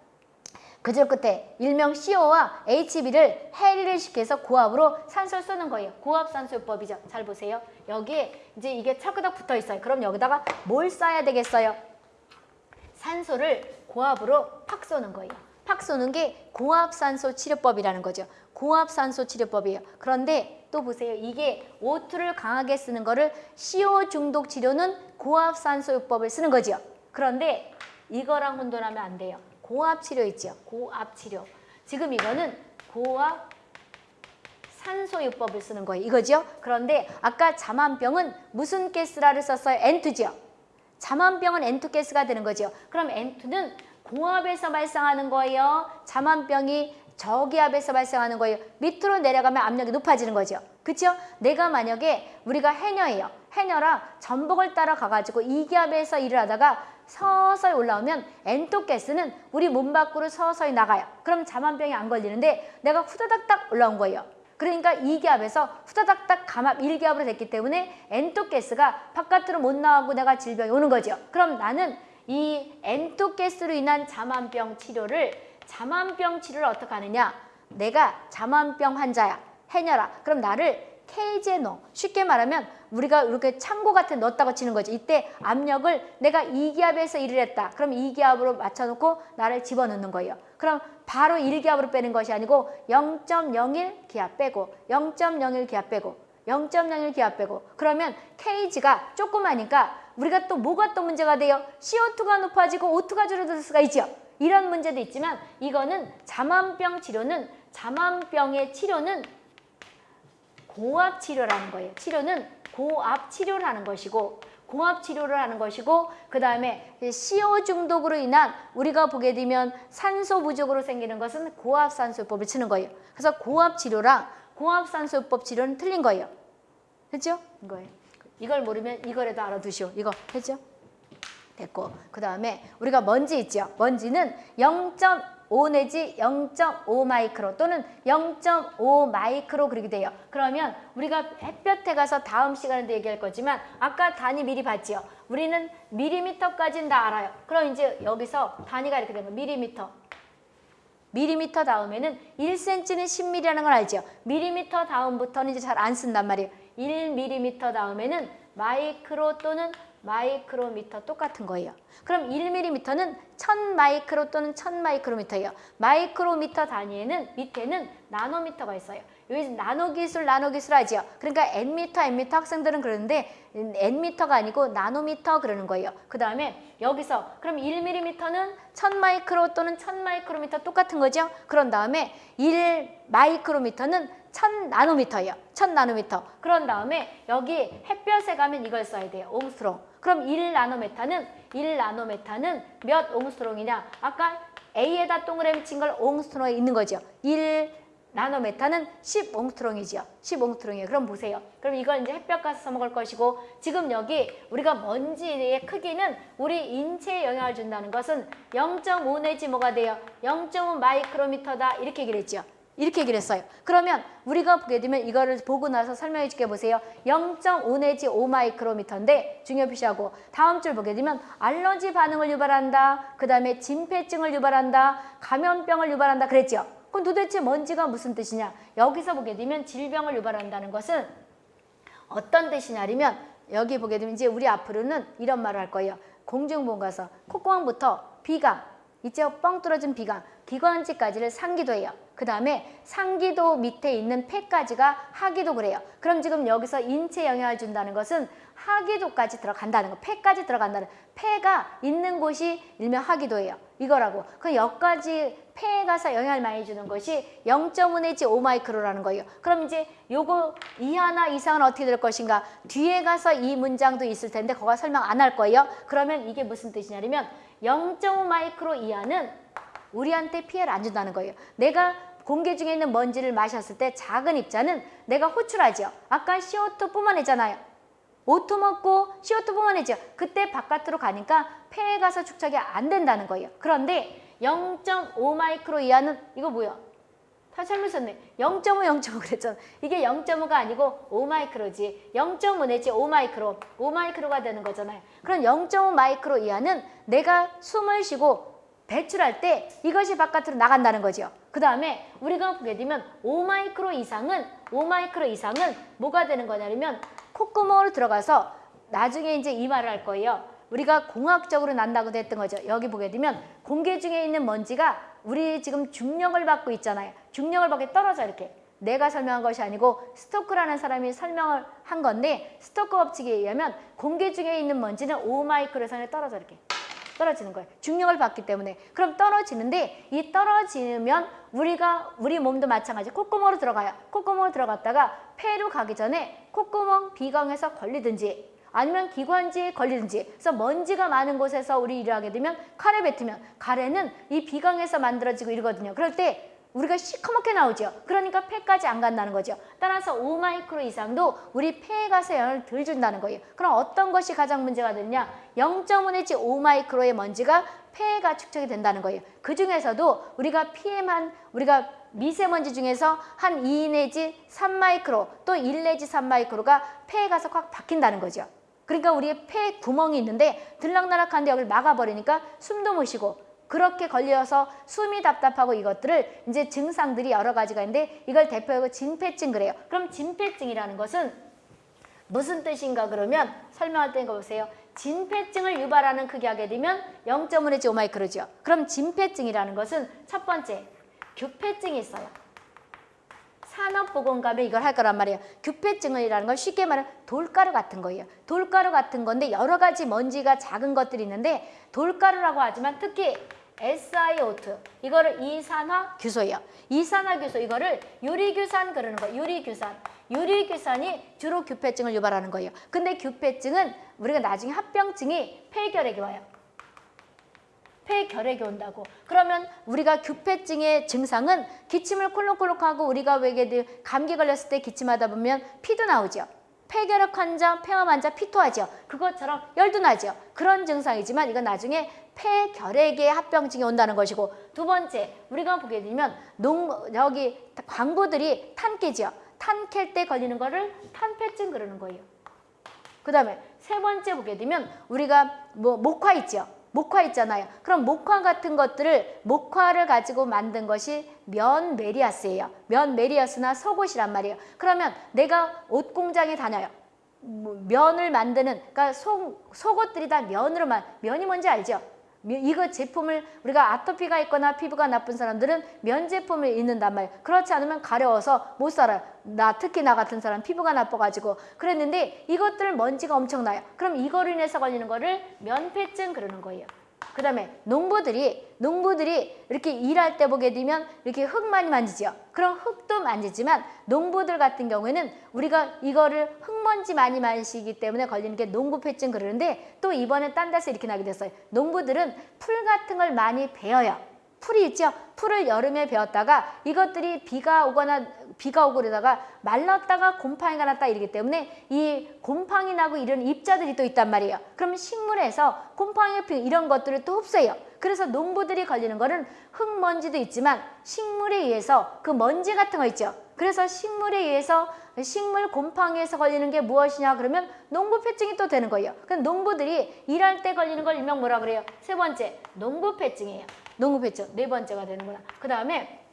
그저 끝에 일명 CO와 HB를 해리를 시켜서 고압으로 산소를 쏘는 거예요. 고압산소요법이죠. 잘 보세요. 여기에 이제 이게 차크닥 붙어 있어요. 그럼 여기다가 뭘 쏴야 되겠어요? 산소를 고압으로 팍 쏘는 거예요. 팍 쏘는 게 고압산소 치료법이라는 거죠. 고압산소 치료법이에요. 그런데 또 보세요. 이게 O2를 강하게 쓰는 거를 CO 중독 치료는 고압산소요법을 쓰는 거죠. 그런데 이거랑 혼돈하면 안 돼요. 고압 치료 있죠. 고압 치료. 지금 이거는 고압 산소요법을 쓰는 거예요. 이거죠. 그런데 아까 자만병은 무슨 가스라를 썼어요? N2죠. 자만병은 N2 가스가 되는 거죠. 그럼 N2는 고압에서 발생하는 거예요. 자만병이 저기압에서 발생하는 거예요. 밑으로 내려가면 압력이 높아지는 거죠. 그렇죠? 내가 만약에 우리가 해녀예요. 해녀라 전복을 따라 가가지고 이기압에서 일을 하다가 서서히 올라오면 엔토 가스는 우리 몸 밖으로 서서히 나가요. 그럼 자만병이 안 걸리는데 내가 후다닥닥 올라온 거예요. 그러니까 이기압에서 후다닥닥 감압 1기압으로 됐기 때문에 엔토 가스가 바깥으로 못 나가고 내가 질병이 오는 거죠. 그럼 나는 이 엔토 가스로 인한 자만병 치료를 자만병 치료를 어떻게 하느냐? 내가 자만병 환자야. 해녀라. 그럼 나를 넣어. 쉽게 말하면 우리가 이렇게 창고 같은 데 넣었다고 치는 거지. 이때 압력을 내가 이기압에서 1을 했다. 그럼 이기압으로 맞춰놓고 나를 집어넣는 거예요. 그럼 바로 1기압으로 빼는 것이 아니고 0.01 기압 빼고 0.01 기압 빼고 0.01 기압 빼고 그러면 케이지가 조그마니까 우리가 또 뭐가 또 문제가 돼요? CO2가 높아지고 O2가 줄어들 수가 있죠. 이런 문제도 있지만 이거는 자만병 치료는 자만병의 치료는 고압 치료라는 거예요. 치료는 고압 치료를 하는 것이고 고압 치료를 하는 것이고 그 다음에 CO 중독으로 인한 우리가 보게 되면 산소 부족으로 생기는 것은 고압 산소요법을 치는 거예요. 그래서 고압 치료랑 고압 산소요법 치료는 틀린 거예요. 됐죠? 이거예요. 이걸 모르면 이거라도 알아두시오. 이거 됐죠? 됐고 그 다음에 우리가 먼지 있죠. 먼지는 0.5 내지 0.5 마이크로 또는 0.5 마이크로 그렇게 돼요. 그러면 우리가 햇볕에 가서 다음 시간에도 얘기할 거지만 아까 단위 미리 봤지요. 우리는 미리미터까지는 다 알아요. 그럼 이제 여기서 단위가 이렇게 거예요. 미리미터. 미리미터 다음에는 1cm는 10mm라는 걸 알죠. 미리미터 다음부터는 이제 잘 안 쓴단 말이에요. 1mm 다음에는 마이크로 또는 마이크로미터 똑같은 거예요. 그럼 1mm는 1000 마이크로 또는 1000 마이크로미터예요. 마이크로미터 단위에는 밑에는 나노미터가 있어요. 여기 나노 기술, 나노 기술 하지요. 그러니까 N미터, N미터 학생들은 그러는데 N미터가 아니고 나노미터 그러는 거예요. 그 다음에 여기서 그럼 1mm는 1000 마이크로 또는 1000 마이크로미터 똑같은 거죠. 그런 다음에 1 마이크로미터는 1000 나노미터예요. 1000 나노미터. 그런 다음에 여기 햇볕에 가면 이걸 써야 돼요. 옹스트롱. 그럼 1 나노메타는 1 나노메타는 몇 옹스트롱이냐? 아까 A에다 동그라미 친 걸 옹스트롱에 있는 거죠. 1 나노메타는 10 옹스트롱이죠. 10 옹스트롱이에요. 그럼 보세요. 그럼 이걸 이제 햇볕 가서 써먹을 것이고 지금 여기 우리가 먼지의 크기는 우리 인체에 영향을 준다는 것은 0.5 내지 뭐가 돼요? 0.5 마이크로미터다 이렇게 얘기를 했죠. 이렇게 얘기를 했어요. 그러면 우리가 보게 되면 이거를 보고 나서 설명해 줄게 보세요. 0.5 내지 5 마이크로미터인데 중요 표시하고 다음 줄 보게 되면 알러지 반응을 유발한다. 그 다음에 진폐증을 유발한다. 감염병을 유발한다. 그랬죠. 그럼 도대체 먼지가 무슨 뜻이냐? 여기서 보게 되면 질병을 유발한다는 것은 어떤 뜻이냐면 여기 보게 되면 이제 우리 앞으로는 이런 말을 할 거예요. 공중보건 가서 콧구멍부터 비강, 있죠? 뻥 뚫어진 비강, 기관지까지를 상기도 해요. 그 다음에 상기도 밑에 있는 폐까지가 하기도 그래요. 그럼 지금 여기서 인체에 영향을 준다는 것은 하기도까지 들어간다는 거. 폐까지 들어간다는 폐가 있는 곳이 일명 하기도예요. 이거라고. 그 여기까지 폐에 가서 영향을 많이 주는 것이 0.5 내지 5 마이크로라는 거예요. 그럼 이제 요거 이하나 이상은 어떻게 될 것인가? 뒤에 가서 이 문장도 있을 텐데 그거 설명 안 할 거예요. 그러면 이게 무슨 뜻이냐면 0.5 마이크로 이하는 우리한테 피해를 안 준다는 거예요. 내가 공기 중에 있는 먼지를 마셨을 때 작은 입자는 내가 호출하죠. 아까 CO2 뿜어내잖아요. O2 먹고 CO2 뿜어내죠. 그때 바깥으로 가니까 폐에 가서 축적이 안 된다는 거예요. 그런데 0.5 마이크로 이하는 이거 뭐야? 다 잘못 썼네. 0.5, 0.5 그랬잖아. 이게 0.5가 아니고 5 마이크로지. 0.5 내지 5 마이크로. 5 마이크로가 되는 거잖아요. 그럼 0.5 마이크로 이하는 내가 숨을 쉬고 배출할 때 이것이 바깥으로 나간다는 거죠. 그 다음에 우리가 보게 되면 5 마이크로 이상은 5 마이크로 이상은 뭐가 되는 거냐면 콧구멍으로 들어가서 나중에 이제 이 말을 할 거예요. 우리가 공학적으로 난다고도 했던 거죠. 여기 보게 되면 공기 중에 있는 먼지가 우리 지금 중력을 받고 있잖아요. 중력을 받게 떨어져 이렇게. 내가 설명한 것이 아니고 스토크라는 사람이 설명을 한 건데 스토크 법칙에 의하면 공기 중에 있는 먼지는 5 마이크로 선에 떨어져 이렇게. 떨어지는 거예요. 중력을 받기 때문에. 그럼 떨어지는데 이 떨어지면 우리가 우리 몸도 마찬가지 콧구멍으로 들어가요. 콧구멍으로 들어갔다가 폐로 가기 전에 콧구멍 비강에서 걸리든지 아니면 기관지에 걸리든지 그래서 먼지가 많은 곳에서 우리 일을 하게 되면 가래 뱉으면 가래는 이 비강에서 만들어지고 이러거든요. 그럴 때 우리가 시커멓게 나오죠. 그러니까 폐까지 안 간다는 거죠. 따라서 5 마이크로 이상도 우리 폐에 가서 영향을 덜 준다는 거예요. 그럼 어떤 것이 가장 문제가 되느냐? 0.5 내지 5 마이크로의 먼지가 폐가 축적이 된다는 거예요. 그 중에서도 우리가 PM한 우리가 미세먼지 중에서 한 2 내지 3 마이크로 또 1 내지 3 마이크로가 폐에 가서 꽉 박힌다는 거죠. 그러니까 우리의 폐 구멍이 있는데 들락날락한데 여기를 막아버리니까 숨도 못 쉬고 그렇게 걸려서 숨이 답답하고 이것들을 이제 증상들이 여러 가지가 있는데 이걸 대표하고 진폐증 그래요. 그럼 진폐증이라는 것은 무슨 뜻인가 그러면 설명할 때 이거 보세요. 진폐증을 유발하는 극약에 되면 0.5 내지 5마이크로죠. 그럼 진폐증이라는 것은 첫 번째 규폐증이 있어요. 산업보건감에 이걸 할 거란 말이에요. 규폐증이라는 건 쉽게 말하면 돌가루 같은 거예요. 돌가루 같은 건데 여러 가지 먼지가 작은 것들이 있는데 돌가루라고 하지만 특히 SiO2 이거를 이산화 규소예요. 이산화 규소 이거를 유리규산 그러는 거예요. 유리규산. 유리규산이 주로 규폐증을 유발하는 거예요. 근데 규폐증은 우리가 나중에 합병증이 폐결핵이 와요. 폐결핵이 온다고. 그러면 우리가 규폐증의 증상은 기침을 콜록콜록하고 우리가 왜게 감기 걸렸을 때 기침하다 보면 피도 나오죠. 폐결핵 환자, 폐암 환자 피토하죠. 그것처럼 열도 나죠. 그런 증상이지만 이건 나중에 폐결핵의 합병증이 온다는 것이고 두 번째 우리가 보게 되면 농 여기 광부들이 탄깨죠. 탄캘 때 걸리는 거를 탄폐증 그러는 거예요. 그 다음에 세 번째 보게 되면 우리가 뭐 목화 있죠. 목화 있잖아요. 그럼 목화 같은 것들을 목화를 가지고 만든 것이 면 메리아스예요. 면 메리아스나 속옷이란 말이에요. 그러면 내가 옷 공장에 다녀요. 뭐 면을 만드는 그러니까 속, 속옷들이 다 면으로 만 면이 뭔지 알죠? 이거 제품을 우리가 아토피가 있거나 피부가 나쁜 사람들은 면 제품을 입는단 말이에요. 그렇지 않으면 가려워서 못 살아요. 나 특히 나 같은 사람 피부가 나빠가지고 그랬는데 이것들 먼지가 엄청나요. 그럼 이거로 인해서 걸리는 거를 면폐증 그러는 거예요. 그 다음에 농부들이 농부들이 이렇게 일할 때 보게 되면 이렇게 흙 많이 만지죠. 그럼 흙도 만지지만 농부들 같은 경우에는 우리가 이거를 흙먼지 많이 만지기 때문에 걸리는 게 농부폐증 그러는데 또 이번에 딴 데서 이렇게 나게 됐어요. 농부들은 풀 같은 걸 많이 베어요. 풀이 있죠. 풀을 여름에 베었다가 이것들이 비가 오거나 비가 오고 그러다가 말랐다가 곰팡이가 났다 이러기 때문에 이 곰팡이 나고 이런 입자들이 또 있단 말이에요. 그러면 식물에서 곰팡이 피 이런 것들을 또 흡수해요. 그래서 농부들이 걸리는 거는 흙먼지도 있지만 식물에 의해서 그 먼지 같은 거 있죠. 그래서 식물에 의해서 식물 곰팡이에서 걸리는 게 무엇이냐 그러면 농부폐증이 또 되는 거예요. 그럼 농부들이 일할 때 걸리는 걸 일명 뭐라 그래요? 세 번째 농부폐증이에요. 농구배죠. 네 번째가 되는구나. 그 다음에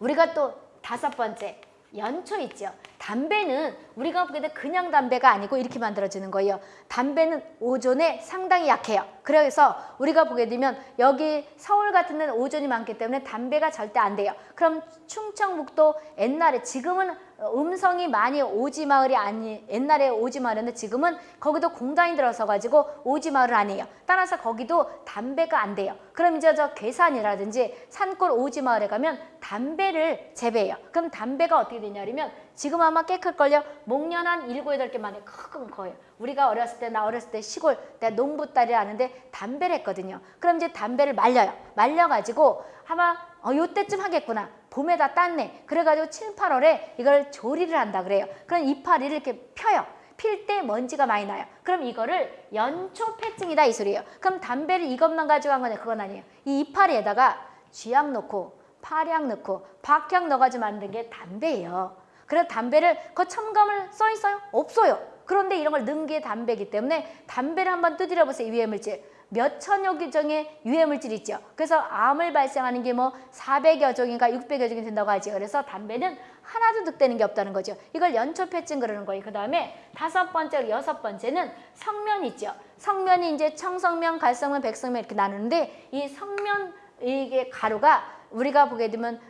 우리가 또 다섯 번째 연초 있죠. 담배는 우리가 보게 돼 그냥 담배가 아니고 이렇게 만들어지는 거예요. 담배는 오존에 상당히 약해요. 그래서 우리가 보게 되면 여기 서울 같은 데는 오존이 많기 때문에 담배가 절대 안 돼요. 그럼 충청북도 옛날에 지금은 음성이 많이 오지 마을이 아니 옛날에 오지 마을인데 지금은 거기도 공단이 들어서 가지고 오지 마을은 아니에요. 따라서 거기도 담배가 안 돼요. 그럼 이제 저 괴산이라든지 산골 오지 마을에 가면 담배를 재배해요. 그럼 담배가 어떻게 되냐면 지금 아마 깨클걸요. 목련 한 일곱 여덟 개 만에 큰 거예요. 우리가 어렸을 때 나 어렸을 때 시골 내 농부 딸이 아는데 담배를 했거든요. 그럼 이제 담배를 말려요. 말려가지고 아마 어 요때쯤 하겠구나. 봄에 다 땄네. 그래가지고 7, 8월에 이걸 조리를 한다 그래요. 그럼 이파리를 이렇게 펴요. 필 때 먼지가 많이 나요. 그럼 이거를 연초폐증이다 이 소리예요. 그럼 담배를 이것만 가지고 한 거냐 그건 아니에요. 이 이파리에다가 쥐약 넣고 파량 넣고 박향 넣어가지고 만든 게 담배예요. 그래서 담배를 그 첨가물 써 있어요? 없어요. 그런데 이런 걸 넣은 게 담배이기 때문에 담배를 한번 두드려 보세요. 유해물질. 몇 천여 개종의 유해물질이 있죠. 그래서 암을 발생하는 게 뭐 400여 종인가 600여 종이 된다고 하죠. 그래서 담배는 하나도 득되는 게 없다는 거죠. 이걸 연초폐증 그러는 거예요. 그 다음에 다섯 번째, 여섯 번째는 성면 있죠. 성면이 이제 청성면, 갈성면, 백성면 이렇게 나누는데 이 성면 이게 가루가 우리가 보게 되면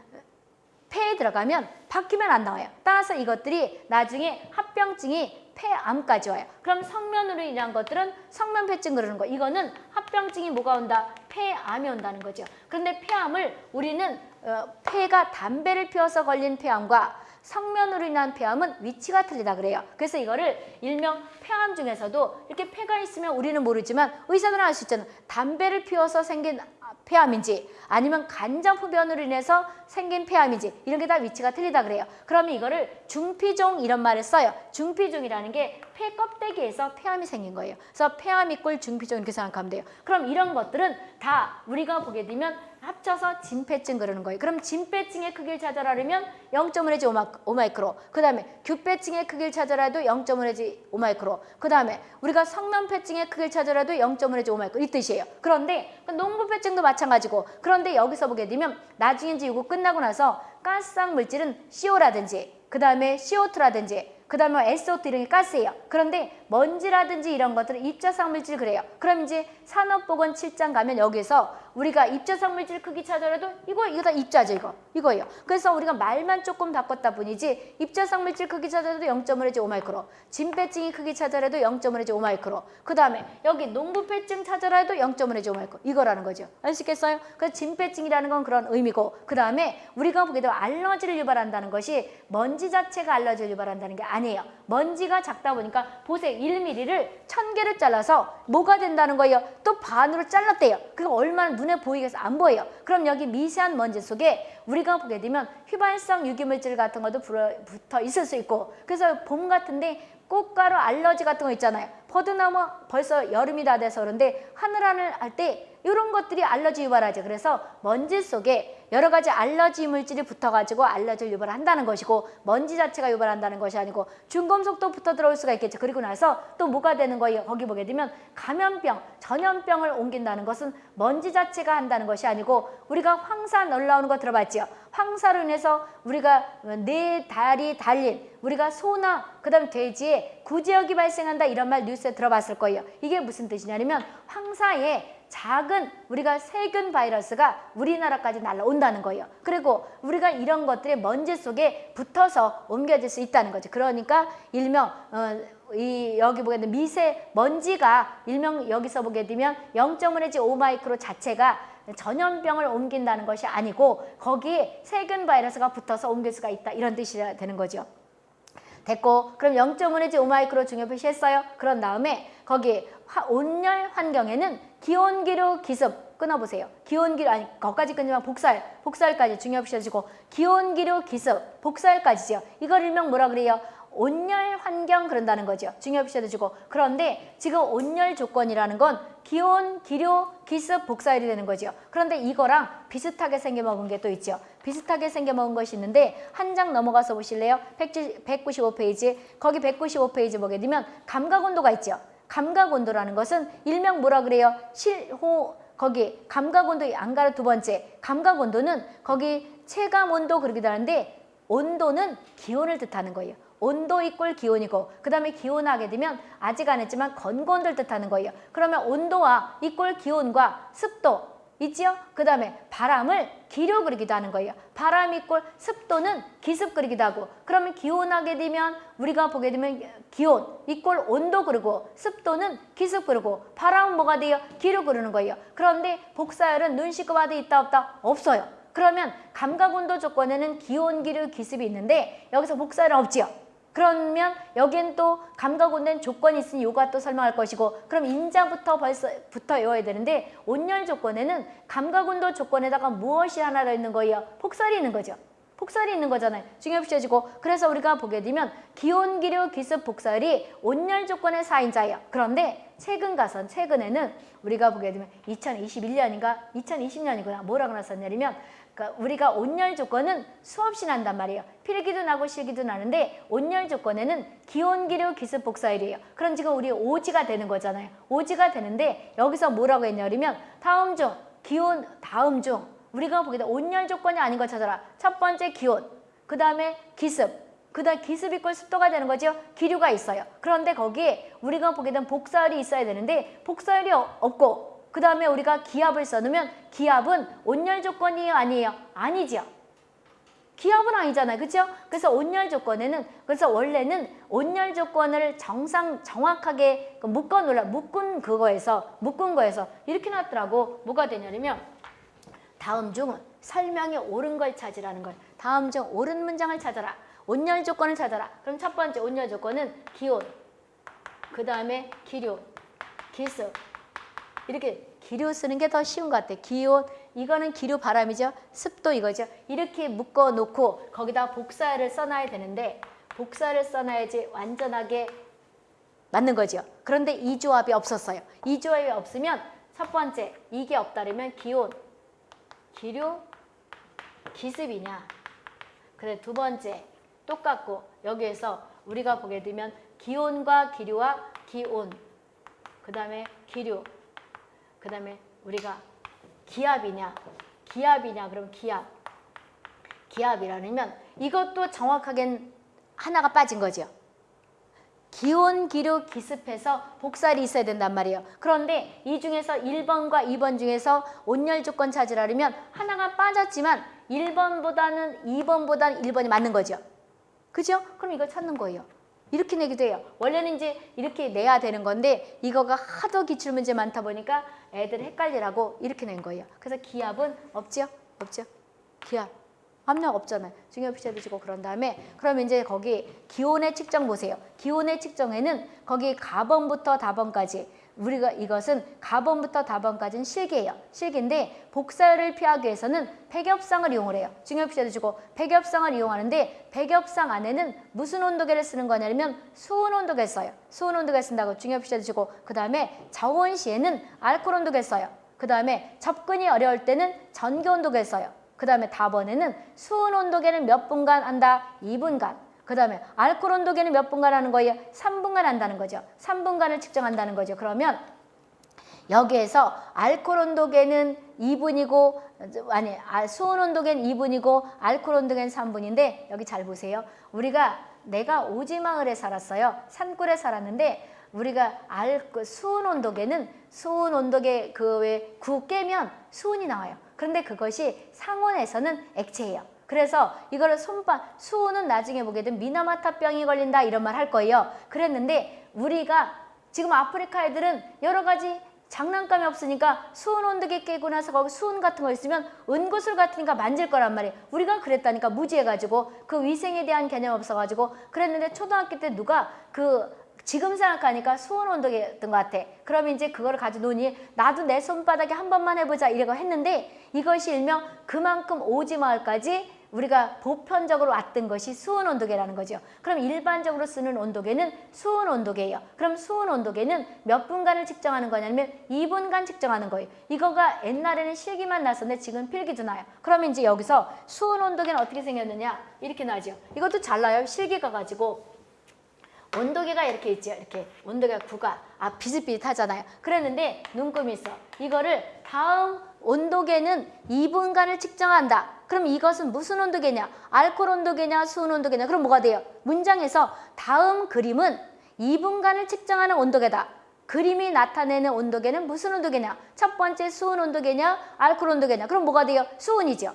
폐에 들어가면 바뀌면 안 나와요. 따라서 이것들이 나중에 합병증이 폐암까지 와요. 그럼 성면으로 인한 것들은 성면폐증 그러는 거. 이거는 합병증이 뭐가 온다? 폐암이 온다는 거죠. 그런데 폐암을 우리는 어, 폐가 담배를 피워서 걸린 폐암과 성면으로 인한 폐암은 위치가 틀리다 그래요. 그래서 이거를 일명 폐암 중에서도 이렇게 폐가 있으면 우리는 모르지만 의사들은 알 수 있잖아요. 담배를 피워서 생긴 폐암인지 아니면 간접 흡연으로 인해서 생긴 폐암인지 이런 게 다 위치가 틀리다 그래요. 그러면 이거를 중피종 이런 말을 써요. 중피종이라는 게 폐 껍데기에서 폐암이 생긴 거예요. 그래서 폐암 이꼴 중피종 이렇게 생각하면 돼요. 그럼 이런 것들은 다 우리가 보게 되면 합쳐서 진폐증 그러는 거예요. 그럼 진폐증의 크기를 찾아라면 0.1해지 5마이크로. 그 다음에 규폐증의 크기를 찾아라도 0.1해지 5마이크로. 그 다음에 우리가 성남폐증의 크기를 찾아라도 0.1해지 5마이크로 이 뜻이에요. 그런데 그 농부폐증도 마찬가지고 그런데 여기서 보게 되면 나중에 이제 이거 끝나고 나서 가스성 물질은 CO라든지 그 다음에 CO2라든지 그 다음에 SO2 이런 게 가스예요. 그런데 먼지라든지 이런 것들은 입자상 물질 그래요. 그럼 이제 산업보건 7장 가면 여기서 우리가 입자상 물질 크기 찾아라도 이거 이거 다 입자죠 이거 이거예요. 그래서 우리가 말만 조금 바꿨다 뿐이지 입자상 물질 크기 찾아라도 0.1해지 5마이크로 진폐증이 크기 찾아라도 0.1해지 5마이크로 그 다음에 여기 농부폐증 찾아라도 0.1해지 5마이크로 이거라는 거죠. 아시겠어요? 그래서 진폐증이라는 건 그런 의미고 그 다음에 우리가 보게 되면 알러지를 유발한다는 것이 먼지 자체가 알러지를 유발한다는 게 아니에요. 먼지가 작다 보니까 보세요. 1mm를 1000개를 잘라서 뭐가 된다는 거예요? 또 반으로 잘랐대요. 그거 얼마나 눈에 보이게 해서 안 보여요. 그럼 여기 미세한 먼지 속에 우리가 보게 되면 휘발성 유기물질 같은 것도 붙어 있을 수 있고 그래서 봄 같은데 꽃가루 알러지 같은 거 있잖아요. 버드나무 벌써 여름이 다 돼서 그런데 하늘하늘 할 때 이런 것들이 알러지 유발하죠. 그래서 먼지 속에 여러 가지 알러지 물질이 붙어가지고 알러지를 유발한다는 것이고 먼지 자체가 유발한다는 것이 아니고 중금속도 붙어 들어올 수가 있겠죠. 그리고 나서 또 뭐가 되는 거예요? 거기 보게 되면 감염병, 전염병을 옮긴다는 것은 먼지 자체가 한다는 것이 아니고 우리가 황사 놀라오는 거 들어봤죠? 황사로 인해서 우리가 네 다리 달린 우리가 소나 그다음 돼지에 구제역이 발생한다 이런 말 뉴스에 들어봤을 거예요. 이게 무슨 뜻이냐면 황사에 작은 우리가 세균 바이러스가 우리나라까지 날라온다는 거예요. 그리고 우리가 이런 것들이 먼지 속에 붙어서 옮겨질 수 있다는 거죠. 그러니까 일명 어, 이 여기 보게 되면 미세 먼지가 일명 여기서 보게 되면 0.1해지 5마이크로 자체가 전염병을 옮긴다는 것이 아니고 거기에 세균 바이러스가 붙어서 옮길 수가 있다 이런 뜻이 되는 거죠. 됐고 그럼 0.5내지 5마이크로 중요 표시했어요. 그런 다음에 거기 화- 온열 환경에는 기온기류 기습 끊어보세요. 기온기류 아니 거기까지 끊지만 복살 복살까지 중요 표시해주고 기온기류 기습 복살까지죠. 이걸 일명 뭐라 그래요? 온열 환경 그런다는 거죠. 중요 표시도 주고 그런데 지금 온열 조건이라는 건 기온, 기류, 기습, 복사열이 되는 거죠. 그런데 이거랑 비슷하게 생겨먹은 게 또 있죠. 비슷하게 생겨먹은 것이 있는데 한 장 넘어가서 보실래요? 195페이지 거기 195페이지 보게 되면 감각온도가 있죠. 감각온도라는 것은 일명 뭐라 그래요? 실호 거기 감각온도 안 가로 두 번째 감각온도는 거기 체감온도 그러기도 하는데 온도는 기온을 뜻하는 거예요. 온도 이꼴 기온이고 그 다음에 기온하게 되면 아직 안 했지만 건고온도를 뜻하는 거예요. 그러면 온도와 이꼴 기온과 습도 있지요? 그 다음에 바람을 기류 그리기도 하는 거예요. 바람 이꼴 습도는 기습 그리기도 하고 그러면 기온하게 되면 우리가 보게 되면 기온 이꼴 온도 그리고 습도는 기습 그리고 바람은 뭐가 돼요? 기류 그리는 거예요. 그런데 복사열은 눈 씻고 봐도 있다 없다? 없어요. 그러면 감각 온도 조건에는 기온, 기류, 기습이 있는데 여기서 복사열은 없지요. 그러면 여기엔 또 감각온도는 조건이 있으니 요가 또 설명할 것이고 그럼 인자부터 벌써 붙어 외워야 되는데 온열 조건에는 감각온도 조건에다가 무엇이 하나 더 있는 거예요? 폭설이 있는 거죠. 폭설이 있는 거잖아요. 중요 표시해주고 그래서 우리가 보게 되면 기온, 기류, 기습, 복설이 온열 조건의 4인자예요. 그런데 최근 가선 최근에는 우리가 보게 되면 2021년인가 2020년이구나 뭐라고 나섰냐면 그러니까 우리가 온열 조건은 수없이 난단 말이에요. 필기도 나고 실기도 나는데 온열 조건에는 기온, 기류, 기습, 복사일이에요. 그럼 지금 우리 오지가 되는 거잖아요. 오지가 되는데 여기서 뭐라고 했냐면 다음 중 기온 다음 중 우리가 돼 온열 조건이 아닌 걸 찾아라. 첫 번째 기온, 그 다음에 기습, 그 다음 기습 이꼴 습도가 되는 거죠. 기류가 있어요. 그런데 거기에 우리가 보게 된 복사열이 있어야 되는데 복사열이 어- 없고 그 다음에 우리가 기압을 써놓으면 기압은 온열 조건이에요? 아니에요? 아니지요. 기압은 아니잖아요. 그렇죠? 그래서 온열 조건에는 그래서 원래는 온열 조건을 정상 정확하게 그 묶어 놓으라 묶은 그거에서 묶은 거에서 이렇게 놨더라고. 뭐가 되냐면 다음 중 설명이 옳은 걸 찾으라는 걸. 다음 중 옳은 문장을 찾아라. 온열 조건을 찾아라. 그럼 첫 번째 온열 조건은 기온. 그 다음에 기류, 기습. 이렇게 기류 쓰는 게 더 쉬운 것 같아. 기온, 이거는 기류 바람이죠. 습도 이거죠. 이렇게 묶어 놓고 거기다 복사를 써놔야 되는데 복사를 써놔야지 완전하게 맞는 거죠. 그런데 이 조합이 없었어요. 이 조합이 없으면 첫 번째 이게 없다면 기온, 기류, 기습이냐. 그래 두 번째 똑같고 여기에서 우리가 보게 되면 기온과 기류와 기온 그 다음에 기류 그 다음에 우리가 기압이냐 기압이냐 그럼 기압 기압이라면 이것도 정확하게 하나가 빠진 거죠. 기온, 기류, 기습해서 복살이 있어야 된단 말이에요. 그런데 이 중에서 1번과 2번 중에서 온열 조건 찾으라면 하나가 빠졌지만 1번보다는 2번보다는 1번이 맞는 거죠. 그죠? 그럼 이걸 찾는 거예요. 이렇게 내기도 해요. 원래는 이제 이렇게 내야 되는 건데 이거가 하도 기출문제 많다 보니까 애들 헷갈리라고 이렇게 낸 거예요. 그래서 기압은 없죠? 없죠? 기압. 압력 없잖아요. 중요 피자 비지고 그런 다음에 그러면 이제 거기 기온의 측정 보세요. 기온의 측정에는 거기 가번부터 다번까지 우리가 이것은 가번부터 다번까지는 실계예요. 실계인데 복사를 피하기 위해서는 백엽상을 이용을 해요. 피자도 주고 백엽상을 이용하는데 백엽상 안에는 무슨 온도계를 쓰는 거냐면 수온 온도계 써요. 수온 온도계 쓴다고 피자도 주고 그 다음에 저온 시에는 알코올 온도계 써요. 그 다음에 접근이 어려울 때는 전기 온도계 써요. 그 다음에 다번에는 수온 온도계는 몇 분간 한다? 2분간. 그 다음에 알코올 온도계는 몇 분간 하는 거예요? 3분간 한다는 거죠. 3분간을 측정한다는 거죠. 그러면 여기에서 알코올 온도계는 2분이고 아니 아, 수온 온도계는 2분이고 알코올 온도계는 3분인데 여기 잘 보세요. 우리가 내가 오지마을에 살았어요. 산골에 살았는데 우리가 알그 수온 온도계는 수온 온도계 그왜구 깨면 수온이 나와요. 그런데 그것이 상온에서는 액체예요. 그래서 이거를 손바 수온은 나중에 보게 되면 미나마타병이 걸린다 이런 말 할 거예요. 그랬는데 우리가 지금 아프리카 애들은 여러 가지 장난감이 없으니까 수온 온도계 깨고 나서 거기 수온 같은 거 있으면 은구슬 같으니까 만질 거란 말이에요. 우리가 그랬다니까 무지해가지고 그 위생에 대한 개념 없어가지고 그랬는데 초등학교 때 누가 그 지금 생각하니까 수온 온도계였던 것 같아. 그러면 이제 그거를 가지고 노니 나도 내 손바닥에 한 번만 해보자 이래고 했는데 이것이 일명 그만큼 오지 마을까지 우리가 보편적으로 왔던 것이 수온 온도계라는 거죠. 그럼 일반적으로 쓰는 온도계는 수온 온도계예요. 그럼 수온 온도계는 몇 분간을 측정하는 거냐면 2분간 측정하는 거예요. 이거가 옛날에는 실기만 났었는데 지금 필기도 나요. 그러면 이제 여기서 수온 온도계는 어떻게 생겼느냐 이렇게 나죠. 이것도 잘나요. 실기가 가지고 온도계가 이렇게 있죠. 이렇게 온도계가 구가 아 비슷비슷하잖아요. 그랬는데 눈금이 있어. 이거를 다음 온도계는 2분간을 측정한다. 그럼 이것은 무슨 온도계냐? 알코올 온도계냐? 수온 온도계냐? 그럼 뭐가 돼요? 문장에서 다음 그림은 2분간을 측정하는 온도계다. 그림이 나타내는 온도계는 무슨 온도계냐? 첫 번째 수온 온도계냐? 알코올 온도계냐? 그럼 뭐가 돼요? 수온이죠.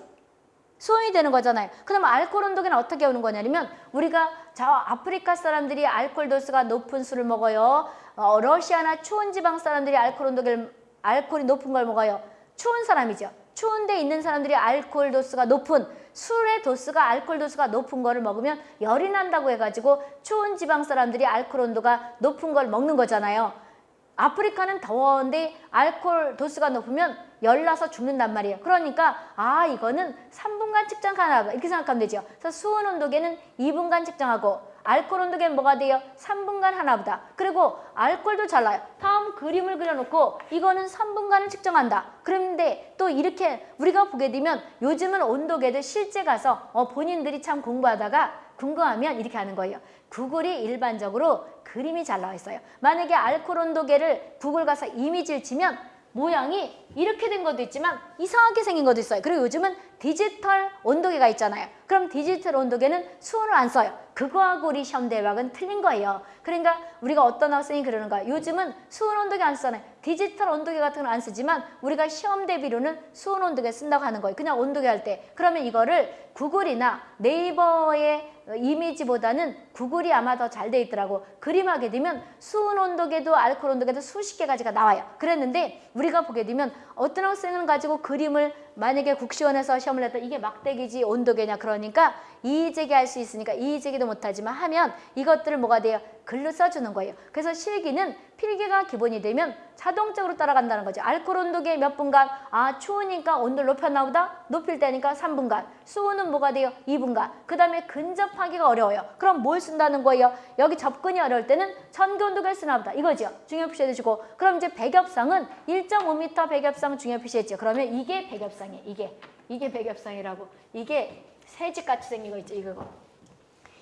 수온이 되는 거잖아요. 그럼 알코올 온도계는 어떻게 오는 거냐면 우리가 저 아프리카 사람들이 알코올 도수가 높은 술을 먹어요. 어, 러시아나 추운 지방 사람들이 알코올 온도계를 알코올이 높은 걸 먹어요. 추운 사람이죠. 추운 데 있는 사람들이 알코올 도수가 높은 술의 도수가 알코올 도수가 높은 거를 먹으면 열이 난다고 해가지고 추운 지방 사람들이 알코올 온도가 높은 걸 먹는 거잖아요. 아프리카는 더운데 알코올 도수가 높으면 열나서 죽는단 말이에요. 그러니까 아 이거는 3분간 측정하나 이렇게 생각하면 되죠. 그래서 수온 온도계는 2분간 측정하고 알코올 온도계는 뭐가 돼요? 3분간 하나보다. 그리고 알코올도 잘라요. 다음 그림을 그려놓고 이거는 3분간을 측정한다. 그런데 또 이렇게 우리가 보게 되면 요즘은 온도계들 실제 가서 어, 본인들이 참 공부하다가 궁금하면 이렇게 하는 거예요. 구글이 일반적으로 그림이 잘 나와 있어요. 만약에 알코올 온도계를 구글 가서 이미지를 치면 모양이 이렇게 된 것도 있지만 이상하게 생긴 것도 있어요. 그리고 요즘은 디지털 온도계가 있잖아요. 그럼 디지털 온도계는 수온을 안 써요. 그거하고 우리 시험 대박은 틀린 거예요. 그러니까 우리가 어떤 학생이 그러는 거야. 요즘은 수온 온도계 안 쓰잖아요. 디지털 온도계 같은 건 안 쓰지만 우리가 시험 대비로는 수온 온도계 쓴다고 하는 거예요. 그냥 온도계 할 때. 그러면 이거를 구글이나 네이버의 이미지보다는 구글이 아마 더 잘 돼 있더라고. 그림하게 되면 수온 온도계도 알코올 온도계도 수십 개 가지가 나와요. 그랬는데 우리가 보게 되면 어떤 학생은 가지고 그림을 만약에 국시원에서 시험을 냈다 이게 막대기지 온도계냐 그러니까 이의제기 할 수 있으니까 이의제기도 못하지만 하면 이것들을 뭐가 돼요? 글로 써주는 거예요. 그래서 실기는 필기가 기본이 되면 자동적으로 따라간다는 거죠. 알코올 온도계 몇 분간? 아 추우니까 온도를 높였나 보다? 높일 때니까 3분간. 수온은 뭐가 돼요? 2분간. 그 다음에 근접하기가 어려워요. 그럼 뭘 쓴다는 거예요? 여기 접근이 어려울 때는 온도계를 쓰나 보다. 이거죠. 중요 표시해 주시고 그럼 이제 백엽상은 1.5m 백엽상 중요 표시했죠. 그러면 이게 백엽상이에요. 이게. 이게 백엽상이라고. 이게 새집같이 생긴 거 있죠. 이거.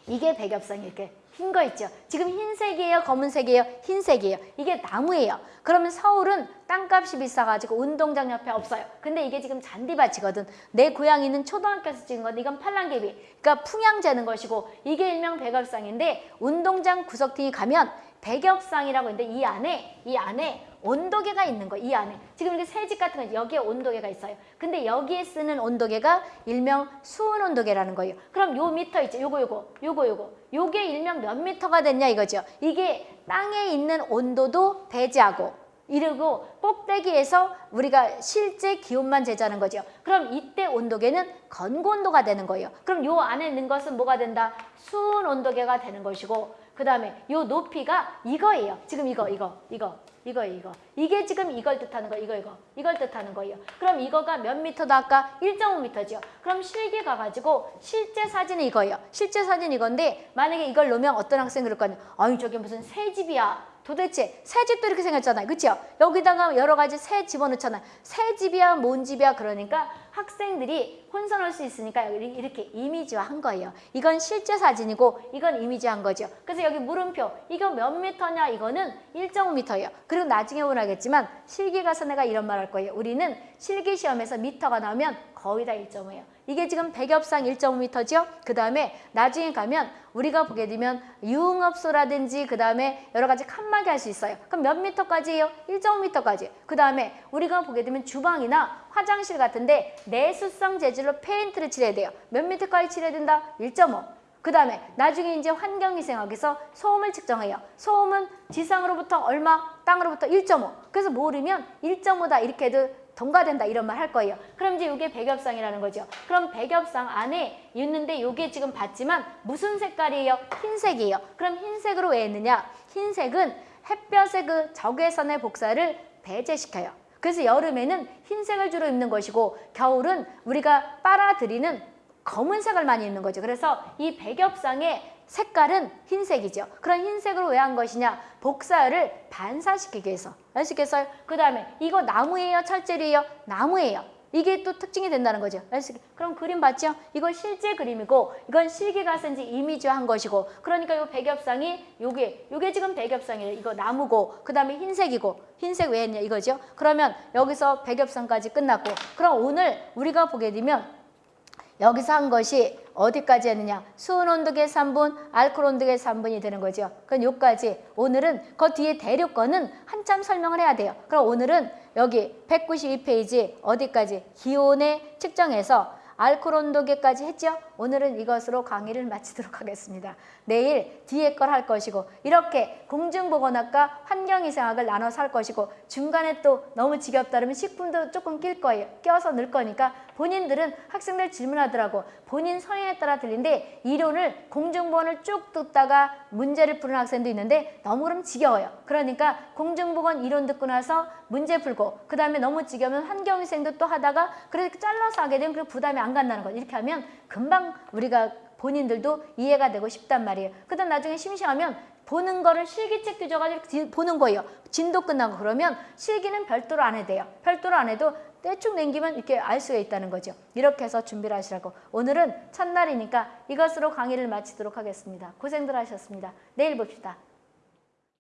이게 백엽상이 이렇게 흰 거 있죠. 지금 흰색이에요, 검은색이에요, 흰색이에요. 이게 나무예요. 그러면 서울은 땅값이 비싸가지고 운동장 옆에 없어요. 근데 이게 지금 잔디밭이거든. 내 고향이는 초등학교에서 찍은 건데 이건 팔랑개비. 그러니까 풍향 재는 것이고 이게 일명 백엽상인데 운동장 구석등이 가면 백엽상이라고 있는데 이 안에 이 안에 온도계가 있는 거, 이 안에. 지금 이렇게 새집 같은 거 여기에 온도계가 있어요. 근데 여기에 쓰는 온도계가 일명 수은 온도계라는 거예요. 그럼 요 미터 있죠. 요거 요거 요거 요거. 요게 일명 몇 미터가 됐냐 이거죠. 이게 땅에 있는 온도도 배제하고 이러고 꼭대기에서 우리가 실제 기온만 제자는 거죠. 그럼 이때 온도계는 건고 온도가 되는 거예요. 그럼 요 안에 있는 것은 뭐가 된다? 수온 온도계가 되는 것이고 그 다음에 요 높이가 이거예요. 지금 이거 이거 이거 이거 이거 이게 지금 이걸 뜻하는 거 이거 이거 이걸 뜻하는 거예요. 그럼 이거가 몇 미터다 아까 1.5미터죠. 그럼 실기 가 가지고 실제 사진은 이거예요. 실제 사진 이건데 만약에 이걸 놓으면 어떤 학생 그럴 거 아니에요. 아니 저게 무슨 새 집이야. 도대체 새 집도 이렇게 생겼잖아요. 그렇죠? 여기다가 여러 가지 새 집어넣잖아요. 새 집이야 뭔 집이야 그러니까 학생들이 혼선할 수 있으니까 이렇게 이미지화한 거예요. 이건 실제 사진이고 이건 이미지한 거죠. 그래서 여기 물음표 이거 몇 미터냐 이거는 1.5미터예요. 그리고 나중에 보나겠지만 실기 가서 내가 이런 말 할 거예요. 우리는 실기 시험에서 미터가 나오면 거의 다 1.5예요. 이게 지금 백엽상 1.5m죠. 그 다음에 나중에 가면 우리가 보게 되면 유흥업소라든지 그 다음에 여러 가지 칸막이 할 수 있어요. 그럼 몇 미터까지예요? 1.5m까지. 그 다음에 우리가 보게 되면 주방이나 화장실 같은데 내수성 재질로 페인트를 칠해야 돼요. 몇 미터까지 칠해야 된다? 1.5. 그 다음에 나중에 이제 환경위생학에서 소음을 측정해요. 소음은 지상으로부터 얼마, 땅으로부터 1.5. 그래서 모르면 1.5다 이렇게 해도 동가된다 이런 말 할 거예요. 그럼 이제 이게 백엽상이라는 거죠. 그럼 백엽상 안에 있는데 이게 지금 봤지만 무슨 색깔이에요? 흰색이에요. 그럼 흰색으로 왜 했느냐? 흰색은 햇볕의 그 적외선의 복사를 배제시켜요. 그래서 여름에는 흰색을 주로 입는 것이고 겨울은 우리가 빨아들이는 검은색을 많이 입는 거죠. 그래서 이 백엽상의 색깔은 흰색이죠. 그런 흰색으로 왜한 것이냐? 복사열을 반사시키기 위해서. 아시겠어요? 그 다음에 이거 나무예요? 철제리예요? 나무예요. 이게 또 특징이 된다는 거죠. 아시겠 그럼 그림 봤죠? 이건 실제 그림이고 이건 실기가 쓴지 이미지화한 것이고 그러니까 이 백엽상이 요게 요게 지금 백엽상이에요. 이거 나무고 그 다음에 흰색이고 흰색 왜 했냐 이거죠. 그러면 여기서 백엽상까지 끝났고 그럼 오늘 우리가 보게 되면 여기서 한 것이 어디까지 했느냐? 수온 온도계 3분, 알코올 온도계 3분이 되는 거죠. 그럼 여기까지 오늘은 그 뒤에 대륙 거는 한참 설명을 해야 돼요. 그럼 오늘은 여기 192페이지 어디까지? 기온에 측정해서 알코올 온도계까지 했죠? 오늘은 이것으로 강의를 마치도록 하겠습니다. 내일 뒤에 걸 할 것이고 이렇게 공중보건학과 환경위생학을 나눠서 할 것이고 중간에 또 너무 지겹다 그러면 식품도 조금 낄 거예요. 껴서 넣을 거니까 본인들은 학생들 질문하더라고. 본인 성향에 따라 들린데 이론을 공중보건을 쭉 듣다가 문제를 푸는 학생도 있는데 너무 그럼 지겨워요. 그러니까 공중보건 이론 듣고 나서 문제 풀고 그 다음에 너무 지겨우면 환경위생도 또 하다가 그렇게 잘라서 하게 되면 그 부담이 안 간다는 거죠. 이렇게 하면 금방 우리가 본인들도 이해가 되고 싶단 말이에요. 그 다음 나중에 심심하면 보는 거를 실기책 뒤져가지고 보는 거예요. 진도 끝나고 그러면 실기는 별도로 안 해도 돼요. 별도로 안 해도 대충 남기면 이렇게 알 수가 있다는 거죠. 이렇게 해서 준비를 하시라고. 오늘은 첫날이니까 이것으로 강의를 마치도록 하겠습니다. 고생들 하셨습니다. 내일 봅시다.